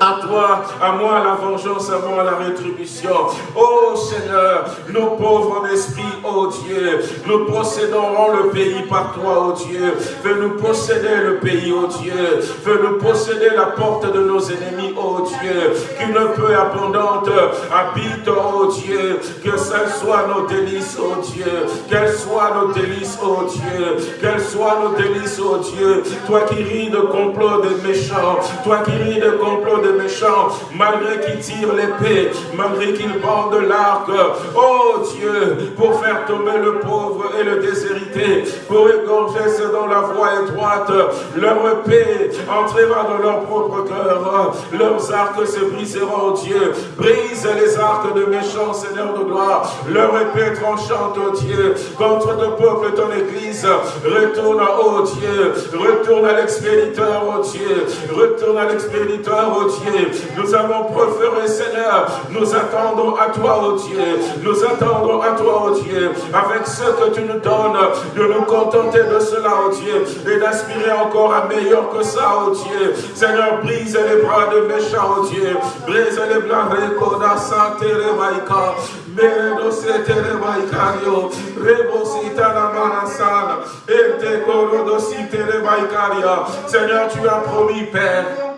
à toi, à moi la vengeance, à moi la rétribution. Oh Seigneur, nous pauvres en esprit, oh Dieu, nous posséderons le pays par toi, oh Dieu. Fais-nous posséder le pays, oh Dieu. Fais-nous posséder la porte de nos ennemis, oh Dieu. Qu'une peu abondante habite, oh Dieu. Que ce soit nos délices, oh Dieu. Qu'elles soient nos délices, oh Dieu. Qu'elles soient nos délices, oh Dieu. Toi qui ris de complot des méchants. Toi qui ris de complot méchants, malgré qu'ils tirent l'épée, malgré qu'ils bandent l'arc. Oh Dieu, pour faire tomber le pauvre et le déshérité, pour égorger ceux dans la voie étroite, leur épée entrera dans leur propre cœur, leurs arcs se briseront, oh Dieu. Brise les arcs de méchants, Seigneur de gloire, leur épée tranchante, oh Dieu, contre ton peuple, ton église. Retourne, oh Dieu, retourne à l'expéditeur, oh Dieu, retourne à l'expéditeur, oh Dieu. Nous avons préféré, Seigneur, nous attendons à toi, oh Dieu. Nous attendons à toi, oh Dieu, avec ce que tu nous donnes, de nous contenter de cela, oh Dieu, et d'aspirer encore à meilleur que ça, oh Dieu. Seigneur, brise les bras de méchants, oh Dieu. Brise les bras de santé, Rebaïka. Meredo setere baikario, rebosita la manasana, et te corodo sitere baikaria. Seigneur, tu as promis, Père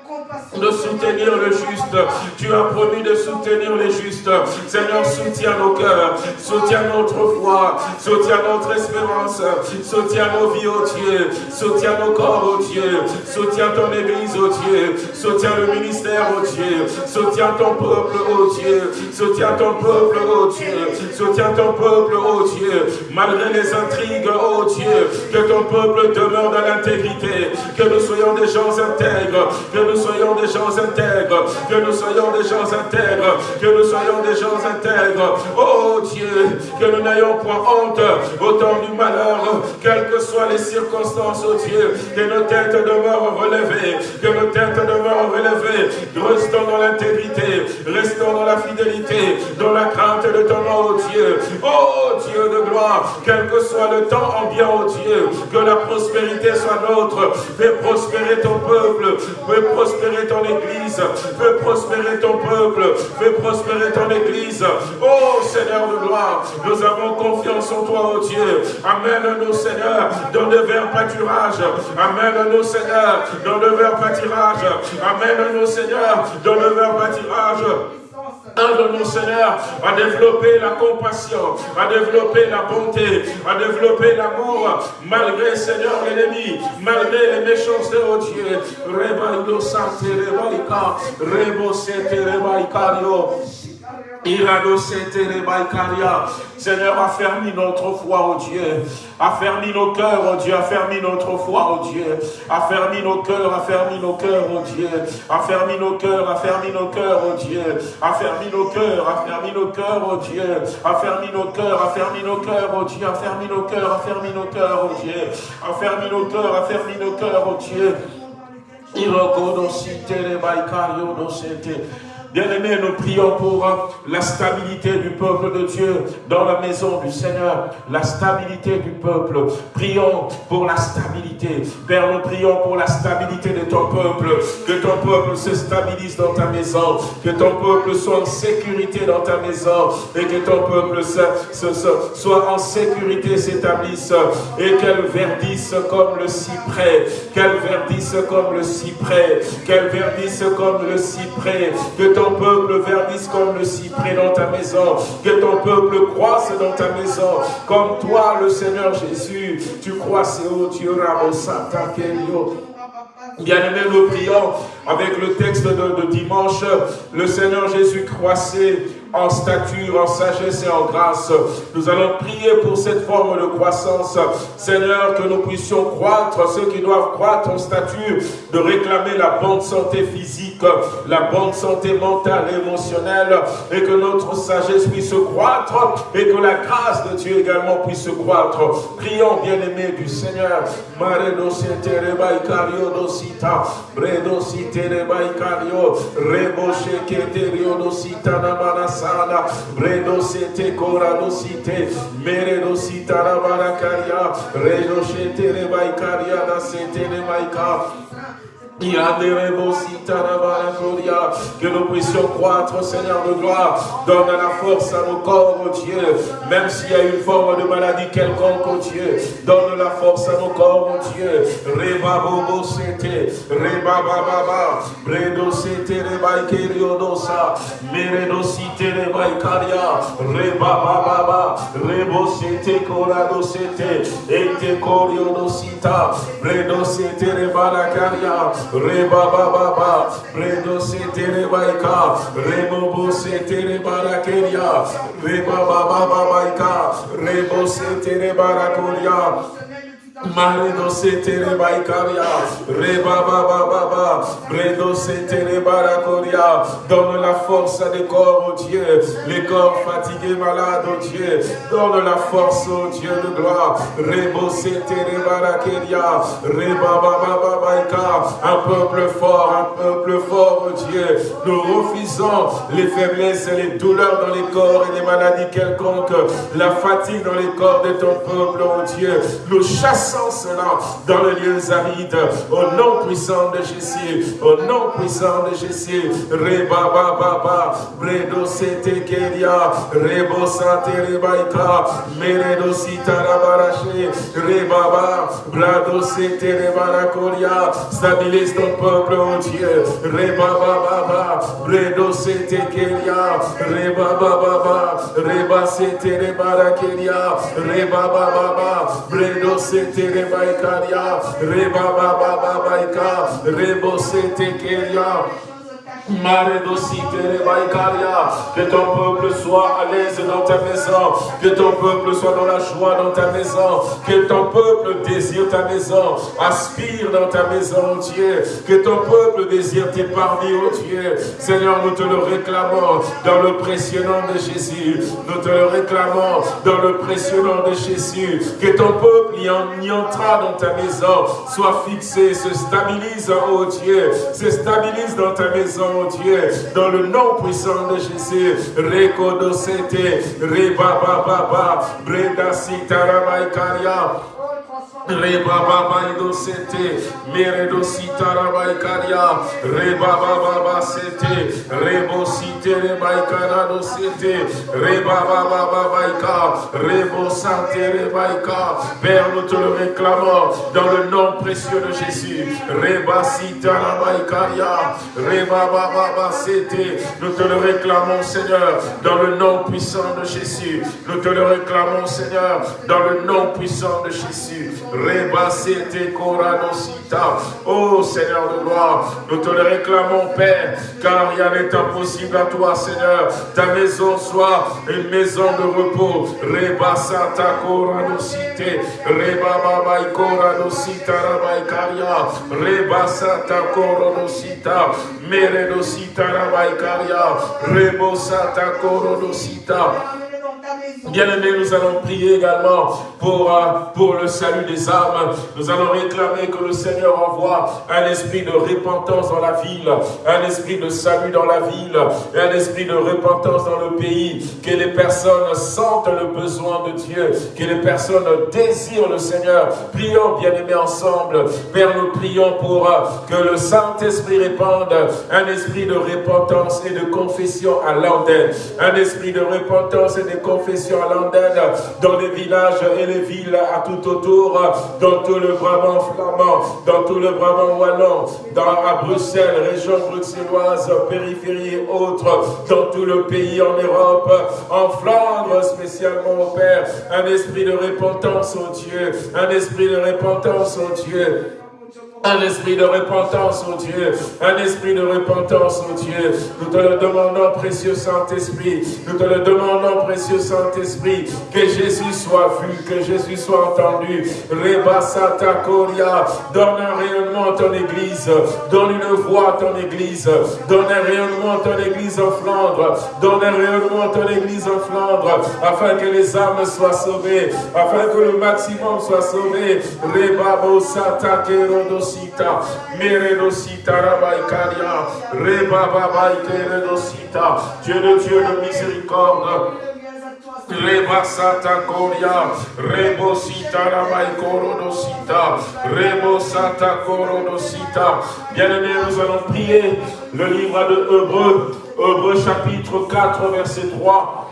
de soutenir le juste. Tu as promis de soutenir les justes. Seigneur, soutiens nos cœurs, soutiens notre foi, soutiens notre espérance, soutiens nos vies, oh Dieu, soutiens nos corps, oh Dieu, soutiens ton Église, oh Dieu, soutiens le ministère, oh Dieu, soutiens ton peuple, oh Dieu, soutiens ton peuple, oh Dieu, soutiens ton peuple, oh Dieu, malgré les intrigues, oh Dieu, que ton peuple demeure dans l'intégrité, que nous soyons des gens intègres, que nous soyons des gens intègres, que nous soyons des gens intègres, que nous soyons des gens intègres. Oh Dieu, que nous n'ayons point honte au temps du malheur, quelles que soient les circonstances, oh Dieu, que nos têtes demeurent relevées, que nos têtes demeurent relevées. Restons dans l'intégrité, restons dans la fidélité, dans la crainte de ton nom, oh Dieu. Oh Dieu de gloire, quel que soit le temps bien, oh Dieu, que la prospérité soit nôtre. Fais prospérer ton peuple, fais prospérer ton église. Fais prospérer ton peuple. Fais prospérer ton église. Oh Seigneur de gloire, nous avons confiance en toi, oh Dieu. Amène-nous, Seigneur, dans le verts pâturage. Amène-nous, Seigneur, dans le vert pâturage. Amène-nous, Seigneur, dans le vert pâturage de Seigneur, à développer la compassion, à développer la bonté, à développer l'amour, malgré, Seigneur, l'ennemi, malgré les méchancetés, oh Dieu. Reba santé, reba rebo Seigneur, affermis notre foi, oh Dieu. Affermis nos cœurs, oh Dieu. Affermis notre foi, oh Dieu. Affermis nos cœurs, affermis nos cœurs, oh Dieu. Affermis nos cœurs, affermis nos cœurs, oh Dieu. Affermis nos cœurs, affermis nos cœurs, oh Dieu. Affermis nos cœurs, affermis nos cœurs, oh Dieu. Affermis nos cœurs, affermis nos cœurs, oh Dieu. Affermis nos cœurs, affermis nos cœurs, oh Dieu. Iroko no site le baikario no sete. Bien-aimés, nous prions pour la stabilité du peuple de Dieu dans la maison du Seigneur. La stabilité du peuple. Prions pour la stabilité. Père, nous prions pour la stabilité de ton peuple. Que ton peuple se stabilise dans ta maison. Que ton peuple soit en sécurité dans ta maison. Et que ton peuple soit en sécurité, s'établisse. Et qu'elle verdisse comme le cyprès. Qu'elle verdisse comme le cyprès. Qu'elle verdisse comme le cyprès. Que ton peuple verdisse comme le cyprès dans ta maison. Que ton peuple croisse dans ta maison. Comme toi, le Seigneur Jésus, tu croisses, oh Dieu, Bien-aimés, nous prions avec le texte de, de, dimanche. Le Seigneur Jésus croissait en stature, en sagesse et en grâce. Nous allons prier pour cette forme de croissance. Seigneur, que nous puissions croître, ceux qui doivent croître en stature, de réclamer la bonne santé physique, la bonne santé mentale et émotionnelle, et que notre sagesse puisse croître, et que la grâce de Dieu également puisse croître. Prions, bien-aimés du Seigneur. Bredo sete corado site, meredo sitara barakaria, redo shete rebaikaria da. Que nous puissions croître, Seigneur de gloire. Donne la force à nos corps, oh Dieu. Même s'il y a une forme de maladie quelconque, oh Dieu. Donne la force à nos corps, oh Dieu. Reba bobo sete. Reba baba. Bredo sete reba ikeriodosa. Meredo site reba. Reba baba. Rebo sete korado sete. Ete koriodosita. Bredo sete reba la. Reba baba ba, Bredo sete rebaika, Rebo sete rebarakeria, Reba baba babaika, Rebo sete setere baikaria, reba baba baba, bredo setere barakoria, donne la force à des corps, oh Dieu, les corps fatigués, malades, oh Dieu, donne la force, oh Dieu de gloire, rebo reba un peuple fort, un peuple fort, oh Dieu, nous refusons les faiblesses et les douleurs dans les corps et les maladies quelconques, la fatigue dans les corps de ton peuple, oh Dieu, nous chassons dans les lieux arides, au nom puissant de Jésus, au nom puissant de Jésus, Reba Baba, Bredo Sete Keria, Rebo Sante Rebaika, Meredo Sitarabarache, Rebaba, Brado Sete Rebarakoria, stabilise ton peuple, oh Dieu, Reba Baba, Bredo Sete Keria, Reba Baba, Reba Sete Rebarakeria, Reba Baba, Bredo Sete Rebaikaria, Reba Baba Babaika, Rebo Sete Keria, que ton peuple soit à l'aise dans ta maison, que ton peuple soit dans la joie dans ta maison, que ton peuple désire ta maison, aspire dans ta maison, Dieu, que ton peuple désire tes parvis, oh Dieu. Seigneur, nous te le réclamons dans le précieux nom de Jésus. Nous te le réclamons dans le précieux nom de Jésus. Que ton peuple y, en, y entra dans ta maison, soit fixé, se stabilise, oh Dieu, se stabilise dans ta maison, Dieu, dans le nom puissant de Jésus. Rekodosete, Rebababa, Breda Sitaramaikaria. Reba baba ido sete, meredo sitara baikaria, reba baba ba sete, rebo site reba ikara do sete, reba baba ba baika, rebo sante reba Père, nous te le réclamons dans le nom précieux de Jésus. Reba sitara baikaria, reba baba ba sete, nous te le réclamons Seigneur dans le nom puissant de Jésus. Nous te le réclamons Seigneur dans le nom puissant de Jésus. Oh Seigneur de gloire, nous te le réclamons, Père, car rien n'est impossible à toi, Seigneur. Ta maison soit une maison de repos. Reba Santa Coranosite, Reba Baba Coranosita Rabaikaria, Reba Santa Coronosita, Meredosita Rabaikaria, Rebo Santa Coronosita. Bien-aimés, nous allons prier également pour, euh, pour le salut des âmes. Nous allons réclamer que le Seigneur envoie un esprit de repentance dans la ville, un esprit de salut dans la ville, un esprit de repentance dans le pays, que les personnes sentent le besoin de Dieu, que les personnes désirent le Seigneur. Prions, bien-aimés, ensemble. Père, nous prions pour euh, que le Saint-Esprit répande un esprit de repentance et de confession à l'antenne, un esprit de repentance et de confession à l'antenne, dans les villages et les villes à tout autour, dans tout le Brabant flamand, dans tout le Brabant wallon, dans, à Bruxelles, région bruxelloise, périphérie et autres, dans tout le pays en Europe, en Flandre spécialement au Père, un esprit de repentance au Dieu, un esprit de repentance au Dieu, Un esprit de repentance, oh Dieu. Un esprit de repentance, oh Dieu. Nous te le demandons, précieux Saint-Esprit. Nous te le demandons, précieux Saint-Esprit. Que Jésus soit vu, que Jésus soit entendu. Reba Sata Koria. Donne un rayonnement à ton église. Donne une voix à ton église. Donne un rayonnement à ton église en Flandre. Donne un rayonnement à ton église en Flandre. Afin que les âmes soient sauvées. Afin que le maximum soit sauvé. Reba Sata Kerodos redosita, rabaikaria, rebababaike redosita, Dieu de Dieu de miséricorde, Rebasata Koria. Bien-aimés, nous allons prier le livre de Hébreux, Hébreux chapitre 4, verset 3.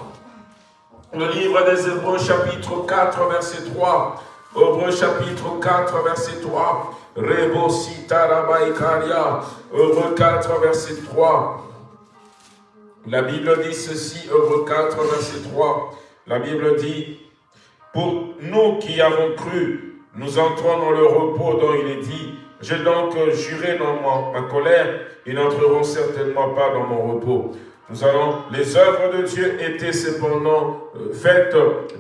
Le livre des Hébreux chapitre 4, verset 3. Hébreux chapitre 4, verset 3. Rebosita Rabaikaria, Heureux 4, verset 3. La Bible dit ceci, Heureux 4, verset 3. La Bible dit, pour nous qui avons cru, nous entrons dans le repos dont il est dit, j'ai donc juré dans ma colère, ils n'entreront certainement pas dans mon repos. Nous allons, les œuvres de Dieu étaient cependant faites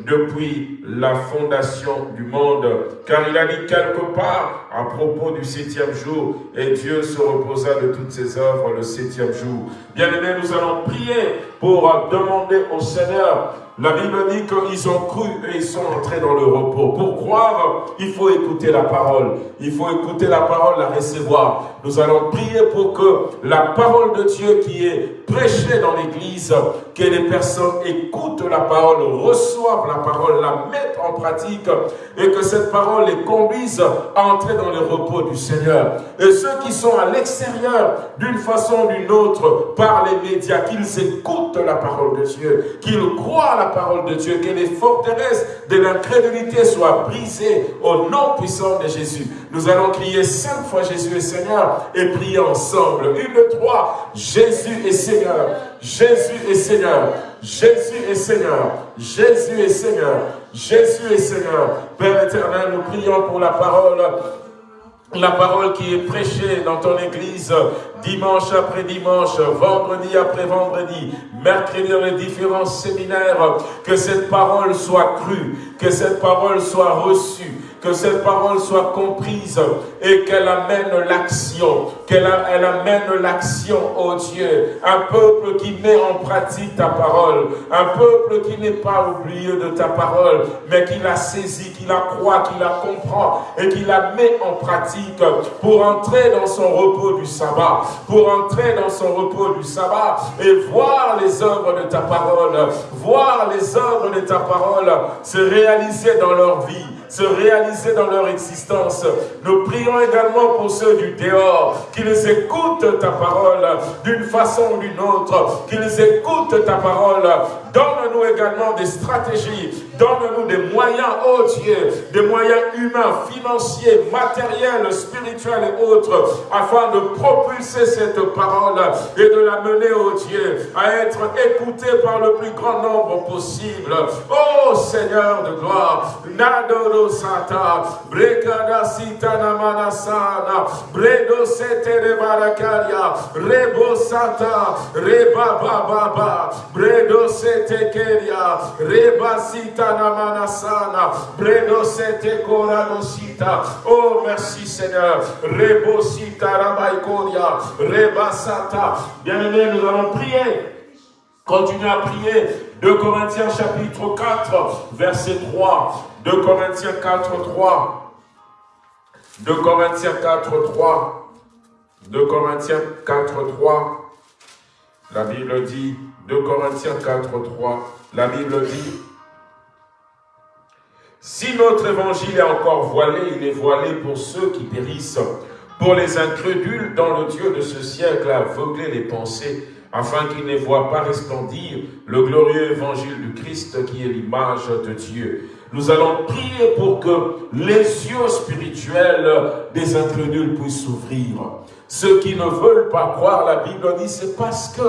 depuis la fondation du monde. Car il a dit quelque part à propos du septième jour, et Dieu se reposa de toutes ses œuvres le septième jour. Bien aimés, nous allons prier pour demander au Seigneur la Bible dit qu'ils ont cru et ils sont entrés dans le repos. Pour croire, il faut écouter la parole. Il faut écouter la parole, la recevoir. Nous allons prier pour que la parole de Dieu qui est prêchée dans l'église, que les personnes écoutent la parole, reçoivent la parole, la mettent en pratique et que cette parole les conduise à entrer dans le repos du Seigneur. Et ceux qui sont à l'extérieur, d'une façon ou d'une autre, par les médias, qu'ils écoutent la parole de Dieu, qu'ils croient la parole de Dieu, que les forteresses de l'incrédulité soient brisées au nom puissant de Jésus. Nous allons crier cinq fois Jésus est Seigneur et prier ensemble. Jésus est Seigneur, Jésus est Seigneur, Jésus est Seigneur, Jésus est Seigneur, Jésus est Seigneur. Père éternel, nous prions pour la parole. La parole qui est prêchée dans ton église dimanche après dimanche, vendredi après vendredi, mercredi dans les différents séminaires, que cette parole soit crue, que cette parole soit reçue, que cette parole soit comprise et qu'elle amène l'action, qu'elle elle amène l'action, oh Dieu. Un peuple qui met en pratique ta parole, un peuple qui n'est pas oublié de ta parole, mais qui la saisit, qui la croit, qui la comprend et qui la met en pratique pour entrer dans son repos du sabbat, pour entrer dans son repos du sabbat et voir les œuvres de ta parole, voir les œuvres de ta parole se réaliser dans leur vie se réaliser dans leur existence. Nous prions également pour ceux du dehors, qu'ils écoutent ta parole d'une façon ou d'une autre, qu'ils écoutent ta parole. Donne-nous également des stratégies, donne-nous des moyens, oh Dieu, des moyens humains, financiers, matériels, spirituels et autres, afin de propulser cette parole et de la mener, oh Dieu, à être écoutée par le plus grand nombre possible. Oh Seigneur de gloire, Nadoro sata, brekada sita namanasana, bredo sete rebarakaria, rebo sata, reba baba, bredo sete Oh, merci Seigneur. Rebo sita rabaikoria, reba sata. Bien-aimés, nous allons prier. Continuez à prier. 2 Corinthiens chapitre 4, verset 3. 2 Corinthiens 4, 3. 2 Corinthiens 4, 3. 2 Corinthiens 4, 3. La Bible dit, 2 Corinthiens 4, 3. La Bible dit, si notre évangile est encore voilé, il est voilé pour ceux qui périssent, pour les incrédules dont le Dieu de ce siècle a aveuglé les pensées afin qu'ils ne voient pas resplendir le glorieux évangile du Christ qui est l'image de Dieu. Nous allons prier pour que les yeux spirituels des incrédules puissent s'ouvrir. Ceux qui ne veulent pas croire, la Bible dit, c'est parce que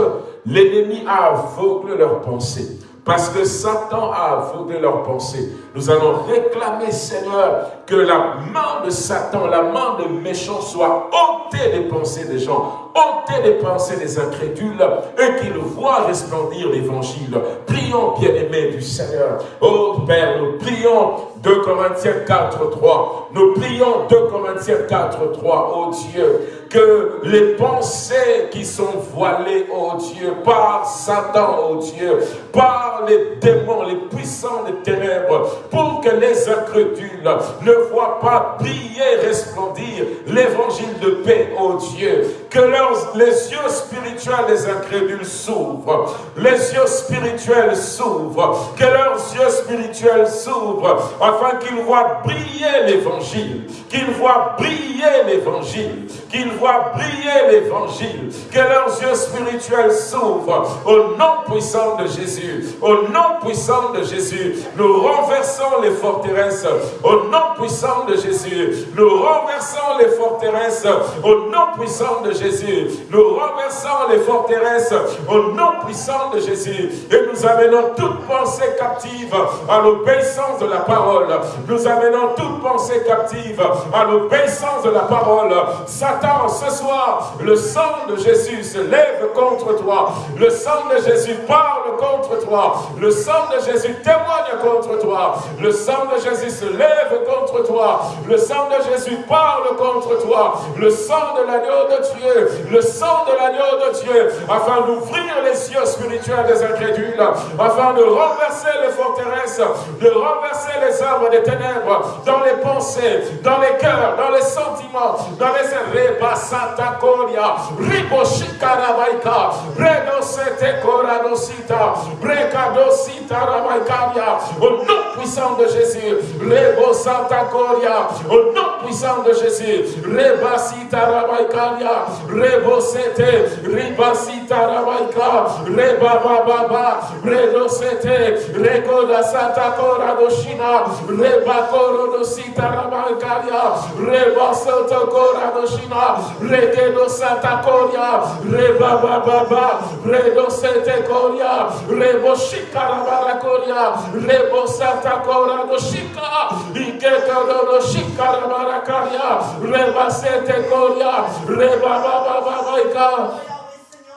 l'ennemi a aveuglé leurs pensées parce que Satan a aveuglé leurs pensées. Nous allons réclamer, Seigneur, que la main de Satan, la main de méchant soit ôtée des pensées des gens, ôtée des pensées des incrédules, et qu'ils voient resplendir l'évangile. Prions, bien-aimés du Seigneur. Oh Père, nous prions 2 Corinthiens 4, 3. Nous prions 2 Corinthiens 4, 3. Oh Dieu, que les pensées qui sont voilées, oh Dieu, par Satan, oh Dieu, par les démons, les puissants des ténèbres, pour que les incrédules ne voient pas briller, resplendir l'évangile de paix, oh Dieu, que les yeux spirituels des incrédules s'ouvrent, les yeux spirituels s'ouvrent, que leurs yeux spirituels s'ouvrent, afin qu'ils voient briller l'évangile, qu'ils voient briller l'évangile, qu'ils voient briller l'évangile, que leurs yeux spirituels s'ouvrent. Au nom puissant de Jésus, au nom puissant de Jésus, nous renversons les forteresses, au nom puissant de Jésus, nous renversons les forteresses, au nom puissant de Jésus, nous renversons les forteresses, au nom puissant de Jésus, et nous amenons toute pensée captive à l'obéissance de la parole, nous amenons toute pensée captive à l'obéissance de la parole, Satan, ce soir, le sang de Jésus se lève contre toi. Le sang de Jésus parle contre toi. Le sang de Jésus témoigne contre toi. Le sang de Jésus se lève contre toi. Le sang de Jésus parle contre toi. Le sang de l'agneau de Dieu. Le sang de l'agneau de Dieu. Afin d'ouvrir les yeux spirituels des incrédules. Afin de renverser les forteresses. De renverser les œuvres des ténèbres. Dans les pensées, dans les cœurs, dans les sentiments, dans les rébas Santa Coria, Riboshika Rabaika, Bredo Sete Coradosita, Brecadosita Rabaikaria, au nom puissant de Jésus, Rebo Santa Coria, au nom puissant de Jésus, Rebasita Rabaikaria, Rebo Sete, Ribasita Rabaika, Reba Baba, Bredo Sete, Recoda Santa Coradoshina, Reba Santa Coradoshina, Regedo Santa Coria, Reba Baba, Redo Sete Coria, Rebo Shikara Coria, Rebo Santa Cora do Shika, Ikeka do Shikara Baracaria, Reba Sete Coria, Reba Baba Babaika.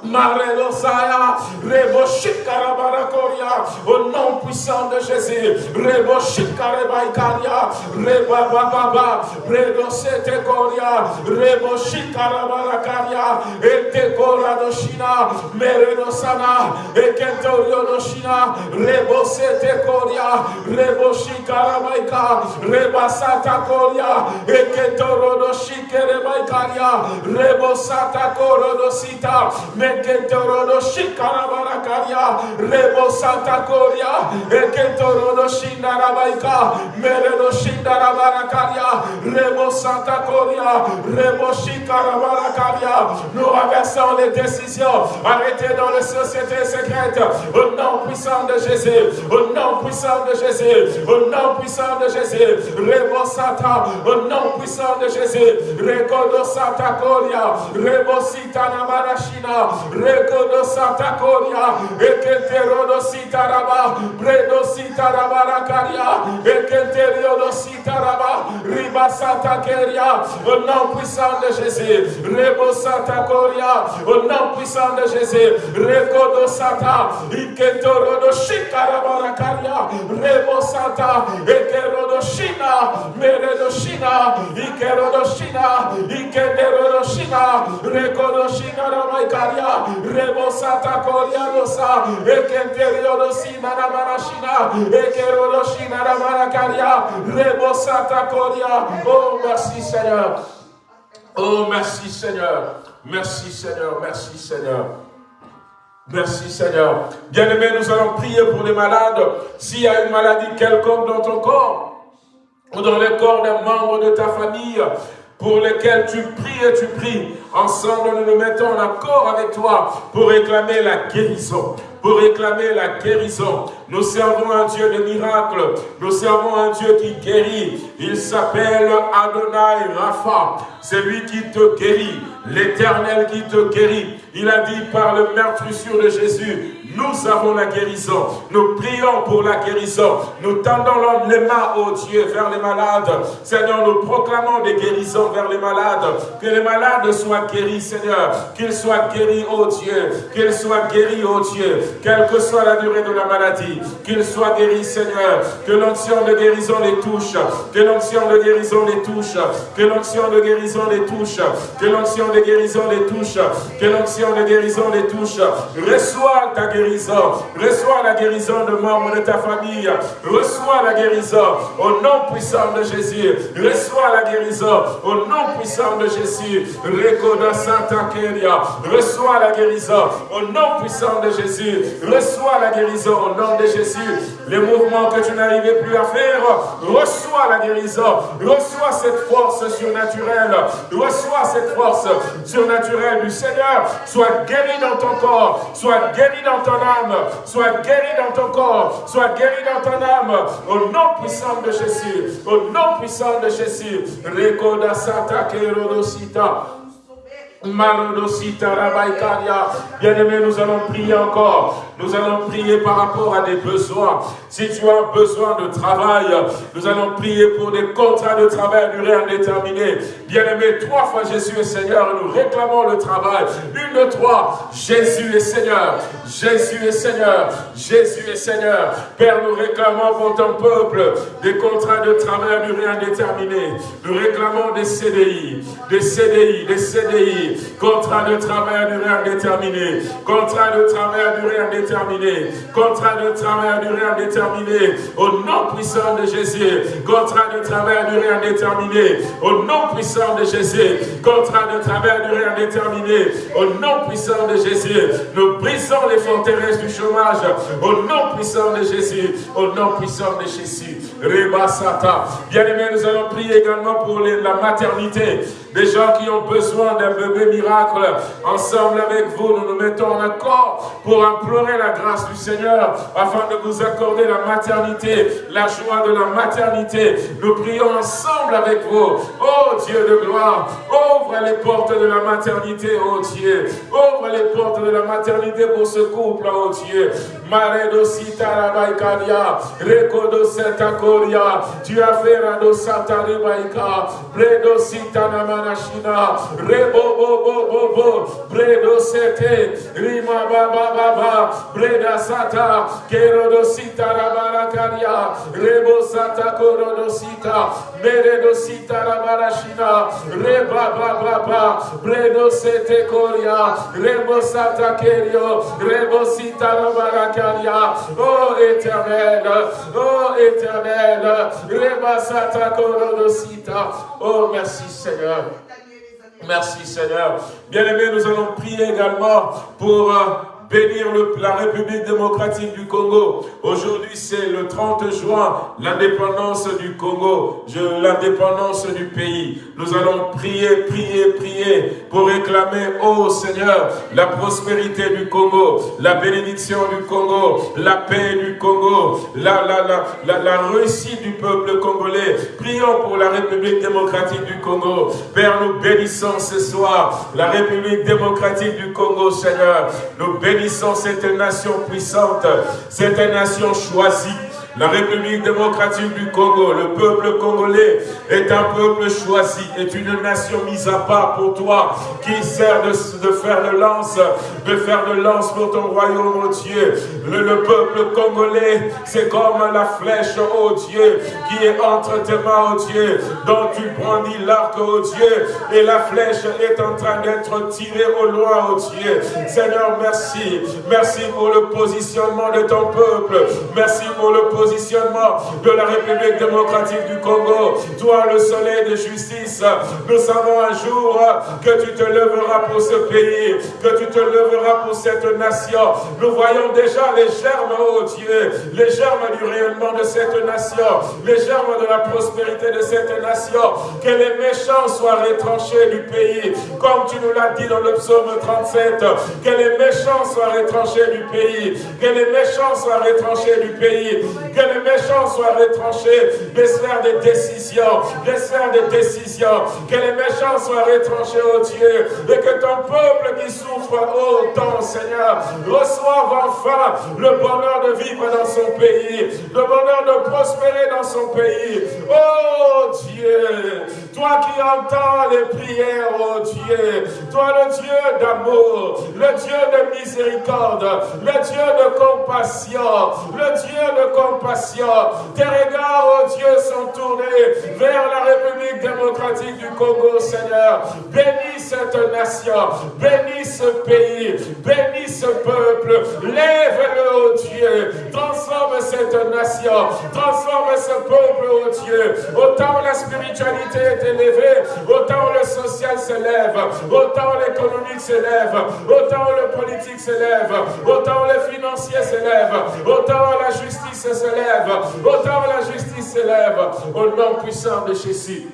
Marelosaya, Reboshikarabarakoriya, au nom puissant de Jésus, Reboshikarebaikaria, Rebababa, Redosete Koria, Reboshikarabarakaria, Etekoradoshina, Meredosana, Ekentoriodoshina, Rebosete Koria, Reboshikarabaika, Rebasata Koria, Ekentorodoshikerebaikaria, Rebosata Nous renversons les décisions arrêtées dans les sociétés secrètes. Au nom puissant de Jésus, au nom puissant de Jésus, au nom puissant de Jésus, au nom puissant de Jésus, Rekodo Santa Coria, Rebo Sitana Marashina, Rekodo Santa Coria, Ekenterodo Sitaraba, Bredo Sitarabaracaria, Ekenteriodo Sitaraba, Riba Santa Keria, au nom puissant de Jésus, Rebo Santa Coria, au nom puissant de Jésus, Rekodo Santa, Ikentorodo Shikarabaracaria, Rebo Santa, Ekerodo Shina, Meredo Shina, Ikerodo Shina, Rekodo Shina Oh, merci Seigneur. Oh, merci Seigneur. Merci Seigneur. Merci Seigneur. Merci Seigneur. Bien-aimés, nous allons prier pour les malades. S'il y a une maladie quelconque dans ton corps, ou dans le corps d'un membre de ta famille, pour lesquels tu pries et tu pries. Ensemble, nous nous mettons en accord avec toi pour réclamer la guérison pour réclamer la guérison. Nous servons un Dieu de miracles. Nous servons un Dieu qui guérit. Il s'appelle Adonai Rapha. C'est lui qui te guérit. L'éternel qui te guérit. Il a dit par le meurtrissure de Jésus, nous avons la guérison. Nous prions pour la guérison. Nous tendons les mains, au Dieu, vers les malades. Seigneur, nous proclamons des guérisons vers les malades. Que les malades soient guéris, Seigneur. Qu'ils soient guéris, ô Dieu. Qu'ils soient guéris, ô Dieu. Quelle que soit la durée de la maladie. Qu'ils soient guéris, Seigneur. Que l'onction de guérison les touche. Que l'onction de guérison les touche. Que l'onction de guérison les touche. Que l'onction de guérison les touche. Que l'onction de guérison les touche. Reçois ta guérison Reçois la guérison de membres de ta famille. Reçois la guérison au nom puissant de Jésus. Reçois la guérison au nom puissant de Jésus. Reçois la guérison au nom puissant de Jésus. Reçois la guérison au nom de Jésus. Les mouvements que tu n'arrivais plus à faire, reçois la guérison. Reçois cette force surnaturelle. Reçois cette force surnaturelle du Seigneur. Sois guéri dans ton corps. Sois guéri dans ton sois guéri dans ton corps, sois guéri dans ton âme, au nom puissant de Jésus, au nom puissant de Jésus. Rekoda Santa Kerodosita. Bien-aimé, nous allons prier encore. Nous allons prier par rapport à des besoins. Si tu as besoin de travail, nous allons prier pour des contrats de travail à durée indéterminée. Bien-aimé, trois fois Jésus est Seigneur, nous réclamons le travail. Une de trois, Jésus est Seigneur. Jésus est Seigneur. Jésus est Seigneur. Père, nous réclamons pour ton peuple des contrats de travail à durée indéterminée. Nous réclamons des CDI, des CDI, des CDI contrat de travail à durée indéterminée, contrat de travail à durée indéterminée, contrat de travail à durée indéterminée, au nom puissant de Jésus, contrat de travail à durée indéterminée, au nom puissant de Jésus, contrat de travail à durée indéterminée, au nom puissant de Jésus, nous brisons les forteresses du chômage, au nom puissant de Jésus, au nom puissant de Jésus. Rebasata. Bien aimé, nous allons prier également pour la maternité. Des gens qui ont besoin d'un bébé miracle. Ensemble avec vous, nous nous mettons en accord pour implorer la grâce du Seigneur afin de vous accorder la maternité, la joie de la maternité. Nous prions ensemble avec vous. Oh Dieu de gloire, ouvre les portes de la maternité, oh Dieu. Ouvre les portes de la maternité pour ce couple, oh Dieu. Maredo Sitarabaikadia, Rekodo Setakoria, tu as fait Rado Sataribaika, Bredo Sitanamanashina, Rebo Bobo Bobo, Bredo Sete, Rima Baba Baba, Breda Sata, Kerodo Sitarabarakaria, Rebo Sata Korodo Sita, Meredo Sitarabarashina, Reba Baba Baba, Bredo Sete Koria, Rebo Sata Kerio, Rebo Sitarabarakaria, Oh éternel, oh éternel, Oh merci Seigneur. Merci Seigneur. Bien-aimés, nous allons prier également pour bénir la République démocratique du Congo. Aujourd'hui, c'est le 30 juin, l'indépendance du Congo, l'indépendance du pays. Nous allons prier, prier, prier pour réclamer, oh Seigneur, la prospérité du Congo, la bénédiction du Congo, la paix du Congo, la, la, la, la, réussite du peuple congolais. Prions pour la République démocratique du Congo. Père, nous bénissons ce soir la République démocratique du Congo, Seigneur. Nous bénissons bénissons cette nation puissante, cette nation choisie la République démocratique du Congo, le peuple congolais est un peuple choisi, est une nation mise à part pour toi, qui sert de, faire de lance, de faire de lance pour ton royaume, oh Dieu. Le, peuple congolais, c'est comme la flèche, oh Dieu, qui est entre tes mains, oh Dieu, dont tu brandis l'arc, oh Dieu, et la flèche est en train d'être tirée au loin, oh Dieu. Seigneur, merci. Merci pour le positionnement de ton peuple. Merci pour le positionnement de la République démocratique du Congo. Toi, le soleil de justice, nous savons un jour que tu te lèveras pour ce pays, que tu te lèveras pour cette nation. Nous voyons déjà les germes, oh Dieu, les germes du rayonnement de cette nation, les germes de la prospérité de cette nation. Que les méchants soient retranchés du pays, comme tu nous l'as dit dans le psaume 37. Que les méchants soient retranchés du pays, que les méchants soient retranchés du pays, Que les méchants soient retranchés des sphères de décision, des sphères de décision. Que les méchants soient retranchés, oh Dieu. Et que ton peuple qui souffre autant, Seigneur, reçoive enfin le bonheur de vivre dans son pays, le bonheur de prospérer dans son pays. Oh Dieu, toi qui entends les prières, oh Dieu, toi le Dieu d'amour, le Dieu de miséricorde, le Dieu de compassion, le Dieu de compassion. Tes regards, oh Dieu, sont tournés vers la République démocratique du Congo, Seigneur. Bénis cette nation, bénis ce pays, bénis ce peuple. Lève-le, oh Dieu. Transforme cette nation, transforme ce peuple, oh Dieu. Autant la spiritualité est élevée, autant le social s'élève, autant l'économique s'élève, autant le politique s'élève, autant le financier s'élève, autant la justice s'élève, autant la justice s'élève, au nom puissant de Jésus.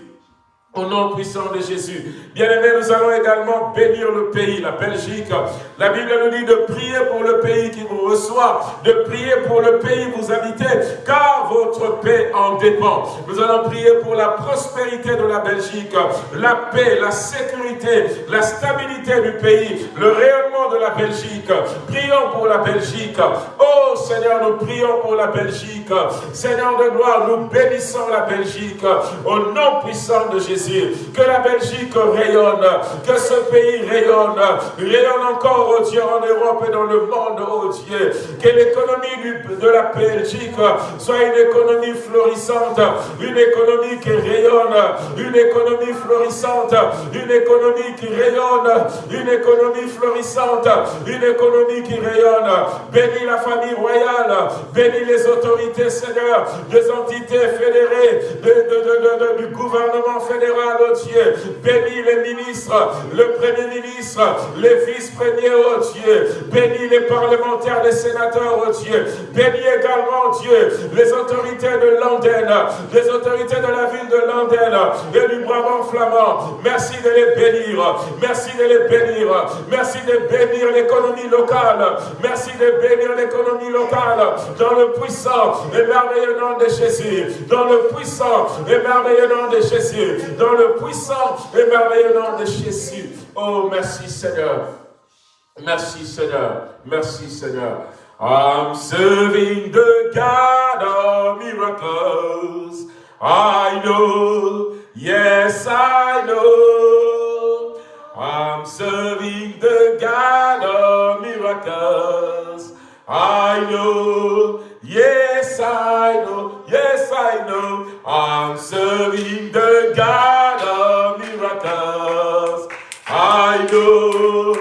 Au nom puissant de Jésus. Bien-aimés, nous allons également bénir le pays, la Belgique. La Bible nous dit de prier pour le pays qui vous reçoit, de prier pour le pays où vous habitez, car votre paix en dépend. Nous allons prier pour la prospérité de la Belgique, la paix, la sécurité, la stabilité du pays, le rayonnement de la Belgique. Prions pour la Belgique. Oh Seigneur, nous prions pour la Belgique. Seigneur de gloire, nous bénissons la Belgique au nom puissant de Jésus. Que la Belgique rayonne, que ce pays rayonne, rayonne encore, oh Dieu, en Europe et dans le monde, oh Dieu. Que l'économie de la Belgique soit une économie florissante, une économie qui rayonne, une économie florissante, une économie qui rayonne, une économie florissante, une économie qui rayonne. Bénis la famille royale, bénis les autorités, Seigneur, des entités fédérées, du gouvernement fédéral oh Dieu. Bénis les ministres, le Premier ministre, les vice-premiers, oh Dieu. Bénis les parlementaires, les sénateurs, oh Dieu. Bénis également, Dieu, les autorités de Londres, les autorités de la ville de Londres et du Brabant flamand. Merci de les bénir. Merci de les bénir. Merci de bénir l'économie locale. Merci de bénir l'économie locale dans le puissant et merveilleux nom de Jésus. Dans le puissant et merveilleux nom de Jésus le puissant et merveilleux nom de Jésus. Oh, merci Seigneur. Merci Seigneur. Merci Seigneur. I'm serving the God of miracles. I know, yes I know. I'm serving the God of miracles. I know, yes I know, yes I know. I'm serving the God of miracles. I know,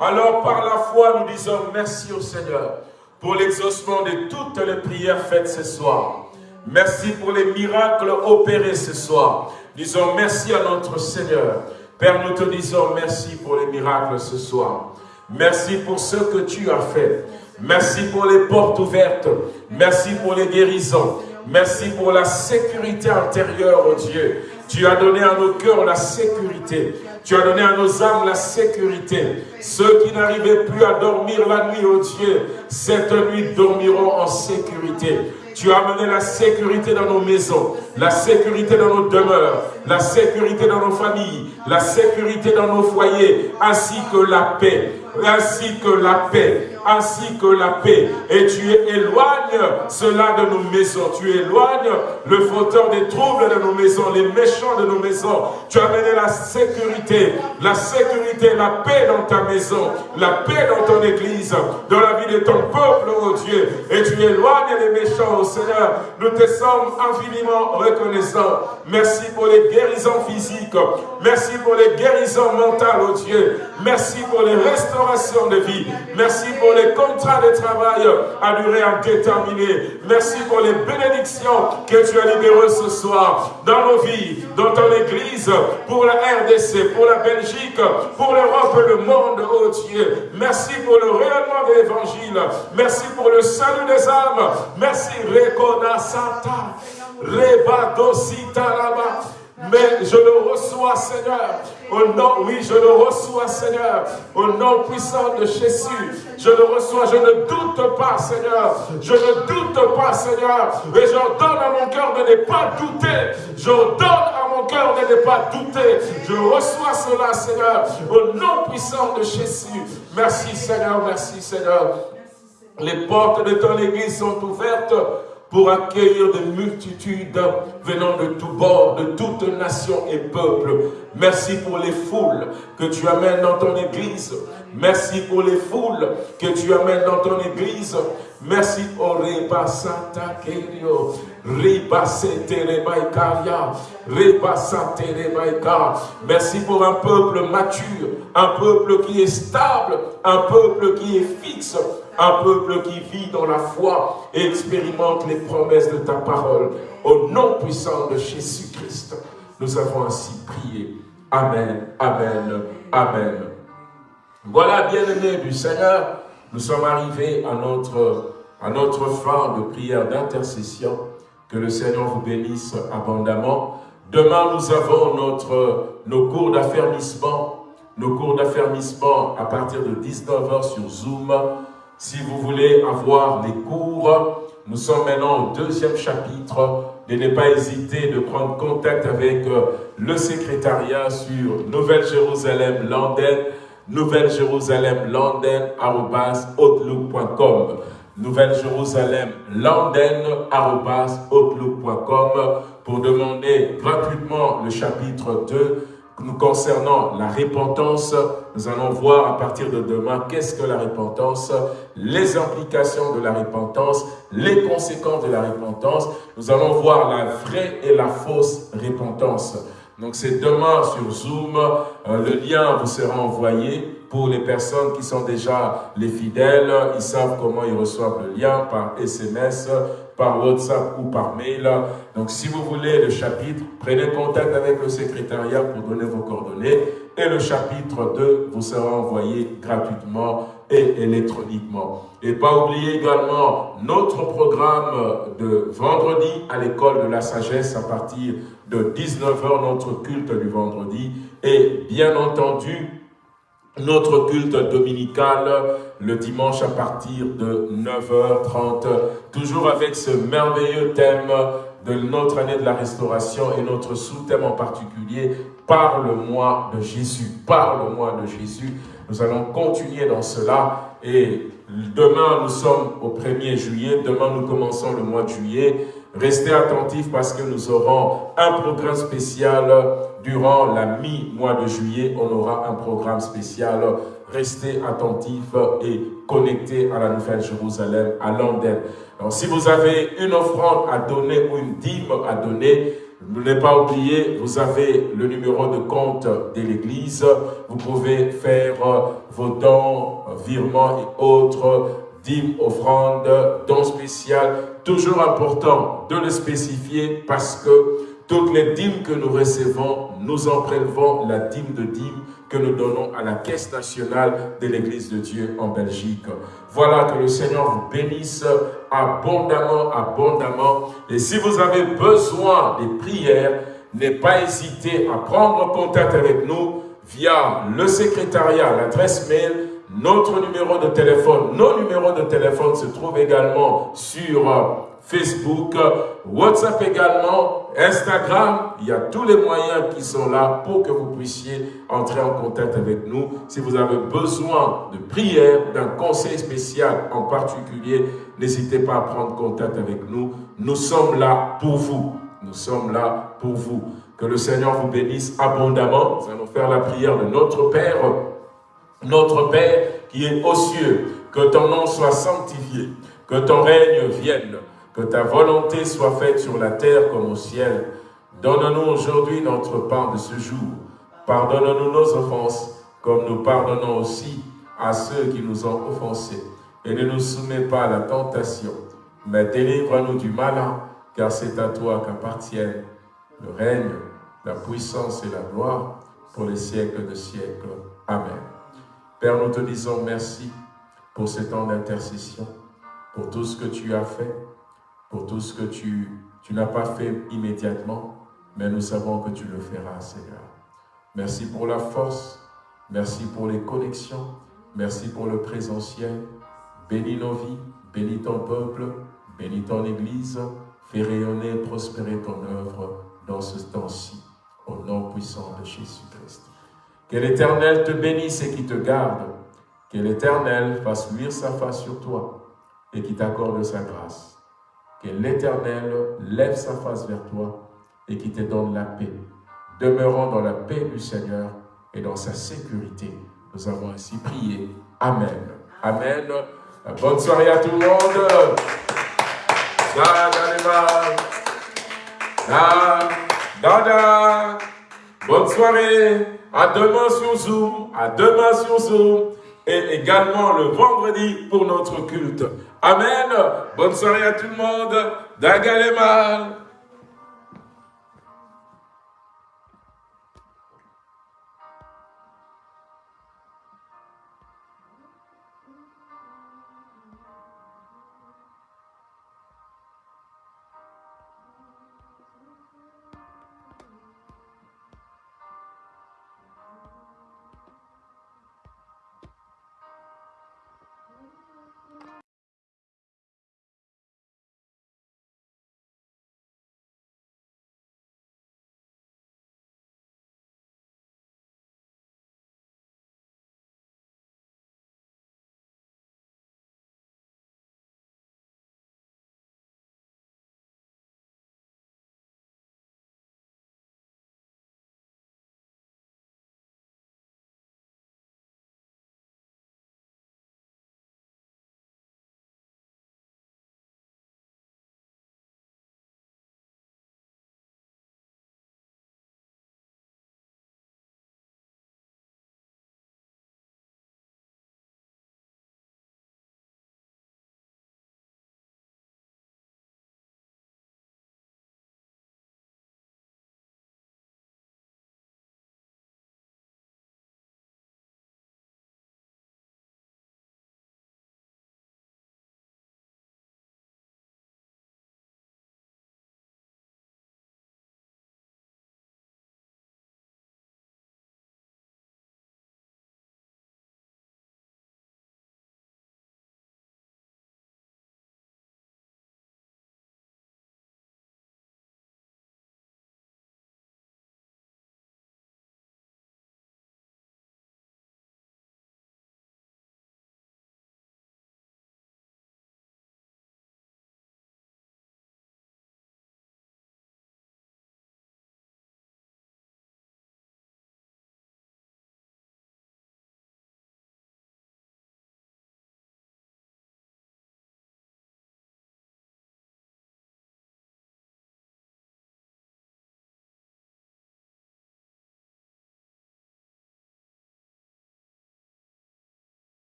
Alors par la foi, nous disons merci au Seigneur pour l'exaucement de toutes les prières faites ce soir. Merci pour les miracles opérés ce soir. Disons merci à notre Seigneur. Père, nous te disons merci pour les miracles ce soir. Merci pour ce que tu as fait. Merci pour les portes ouvertes. Merci pour les guérisons. Merci pour la sécurité intérieure, oh Dieu. Tu as donné à nos cœurs la sécurité. Tu as donné à nos âmes la sécurité. Ceux qui n'arrivaient plus à dormir la nuit, oh Dieu, cette nuit dormiront en sécurité. Tu as amené la sécurité dans nos maisons, la sécurité dans nos demeures, la sécurité dans nos familles, la sécurité dans nos foyers, ainsi que la paix, ainsi que la paix, ainsi que la paix. Et tu éloignes cela de nos maisons. Tu éloignes le fauteur des troubles de nos maisons, les méchants de nos maisons. Tu as amené la sécurité, la sécurité, la paix dans ta maison, la paix dans ton église, dans la vie de ton peuple, oh Dieu. Et tu éloignes les méchants, oh Seigneur. Nous te sommes infiniment reconnaissants. Merci pour les guérisons physiques. Merci pour les guérisons mentales, oh Dieu. Merci pour les restaurations de vie. Merci pour les contrats de travail à durée indéterminée. Merci pour les bénédictions que tu as libérées ce soir dans nos vies, dans ton Église, pour la RDC, pour la Belgique, pour l'Europe et le monde, oh Dieu. Merci pour le rayonnement de l'Évangile. Merci pour le salut des âmes. Merci, Rekoda Santa, Rebadosita là mais je le reçois, Seigneur. Au nom, oui, je le reçois, Seigneur. Au nom puissant de Jésus. Je le reçois. Je ne doute pas, Seigneur. Je ne doute pas, Seigneur. Et j'ordonne à mon cœur de ne pas douter. J'ordonne à mon cœur de ne pas douter. Je reçois cela, Seigneur. Au nom puissant de Jésus. Merci, Seigneur. Merci, Seigneur. Les portes de ton église sont ouvertes pour accueillir des multitudes venant de tous bords, de toutes nations et peuples. Merci pour les foules que tu amènes dans ton église. Merci pour les foules que tu amènes dans ton église. Merci Santa Kerio. Merci pour un peuple mature, un peuple qui est stable, un peuple qui est fixe, un peuple qui vit dans la foi et expérimente les promesses de ta parole. Au nom puissant de Jésus-Christ, nous avons ainsi prié. Amen, Amen, Amen. Voilà, bien-aimés du Seigneur, nous sommes arrivés à notre, à notre fin de prière d'intercession. Que le Seigneur vous bénisse abondamment. Demain, nous avons notre, nos cours d'affermissement. Nos cours d'affermissement à partir de 19h sur Zoom. Si vous voulez avoir les cours, nous sommes maintenant au deuxième chapitre. Ne ne pas hésiter de prendre contact avec euh, le secrétariat sur Nouvelle-Jérusalem London, Nouvelle-Jérusalem London, outlook.com. Nouvelle-Jérusalem London, outlook.com pour demander gratuitement le chapitre 2 nous concernant la repentance, nous allons voir à partir de demain qu'est-ce que la repentance, les implications de la repentance, les conséquences de la repentance. Nous allons voir la vraie et la fausse repentance. Donc c'est demain sur Zoom, euh, le lien vous sera envoyé pour les personnes qui sont déjà les fidèles, ils savent comment ils reçoivent le lien par SMS, par WhatsApp ou par mail. Donc, si vous voulez le chapitre, prenez contact avec le secrétariat pour donner vos coordonnées. Et le chapitre 2 vous sera envoyé gratuitement et électroniquement. Et pas oublier également notre programme de vendredi à l'école de la sagesse à partir de 19h, notre culte du vendredi. Et bien entendu, notre culte dominical le dimanche à partir de 9h30, toujours avec ce merveilleux thème de notre année de la restauration et notre sous-thème en particulier, Parle-moi de Jésus, parle-moi de Jésus. Nous allons continuer dans cela et demain nous sommes au 1er juillet, demain nous commençons le mois de juillet. Restez attentifs parce que nous aurons un programme spécial durant la mi-mois de juillet. On aura un programme spécial. Restez attentifs et connectés à la Nouvelle Jérusalem, à Londres. Si vous avez une offrande à donner ou une dîme à donner, ne pas oublier, vous avez le numéro de compte de l'Église. Vous pouvez faire vos dons, virements et autres dîmes, offrandes, dons spéciaux. Toujours important de le spécifier parce que toutes les dîmes que nous recevons, nous en prélevons la dîme de dîmes que nous donnons à la Caisse nationale de l'Église de Dieu en Belgique. Voilà que le Seigneur vous bénisse abondamment, abondamment. Et si vous avez besoin des prières, n'aie pas à prendre contact avec nous via le secrétariat, l'adresse mail, notre numéro de téléphone. Nos numéros de téléphone se trouvent également sur euh, Facebook, WhatsApp également, Instagram. Il y a tous les moyens qui sont là pour que vous puissiez entrer en contact avec nous. Si vous avez besoin de prière, d'un conseil spécial en particulier, n'hésitez pas à prendre contact avec nous. Nous sommes là pour vous. Nous sommes là pour vous. Que le Seigneur vous bénisse abondamment. Nous allons faire la prière de notre Père. Notre Père qui est aux cieux, que ton nom soit sanctifié, que ton règne vienne, que ta volonté soit faite sur la terre comme au ciel. Donne-nous aujourd'hui notre pain de ce jour. Pardonne-nous nos offenses, comme nous pardonnons aussi à ceux qui nous ont offensés. Et ne nous soumets pas à la tentation, mais délivre-nous du malin, car c'est à toi qu'appartiennent le règne, la puissance et la gloire pour les siècles de siècles. Amen. Père, nous te disons merci pour ce temps d'intercession, pour tout ce que tu as fait, pour tout ce que tu, tu n'as pas fait immédiatement, mais nous savons que tu le feras, Seigneur. Merci pour la force, merci pour les connexions, merci pour le présentiel. Bénis nos vies, bénis ton peuple, bénis ton Église, fais rayonner et prospérer ton œuvre dans ce temps-ci, au nom puissant de Jésus-Christ. Que l'Éternel te bénisse et qui te garde, que l'Éternel fasse luire sa face sur toi et qui t'accorde sa grâce. Que l'Éternel lève sa face vers toi et qui te donne la paix. Demeurons dans la paix du Seigneur et dans sa sécurité. Nous avons ainsi prié. Amen. Amen. Bonne soirée à tout le monde. Dada. Bonne soirée. À demain sur Zoom. À demain sur Zoom. Et également le vendredi pour notre culte. Amen. Bonne soirée à tout le monde. Dagalema.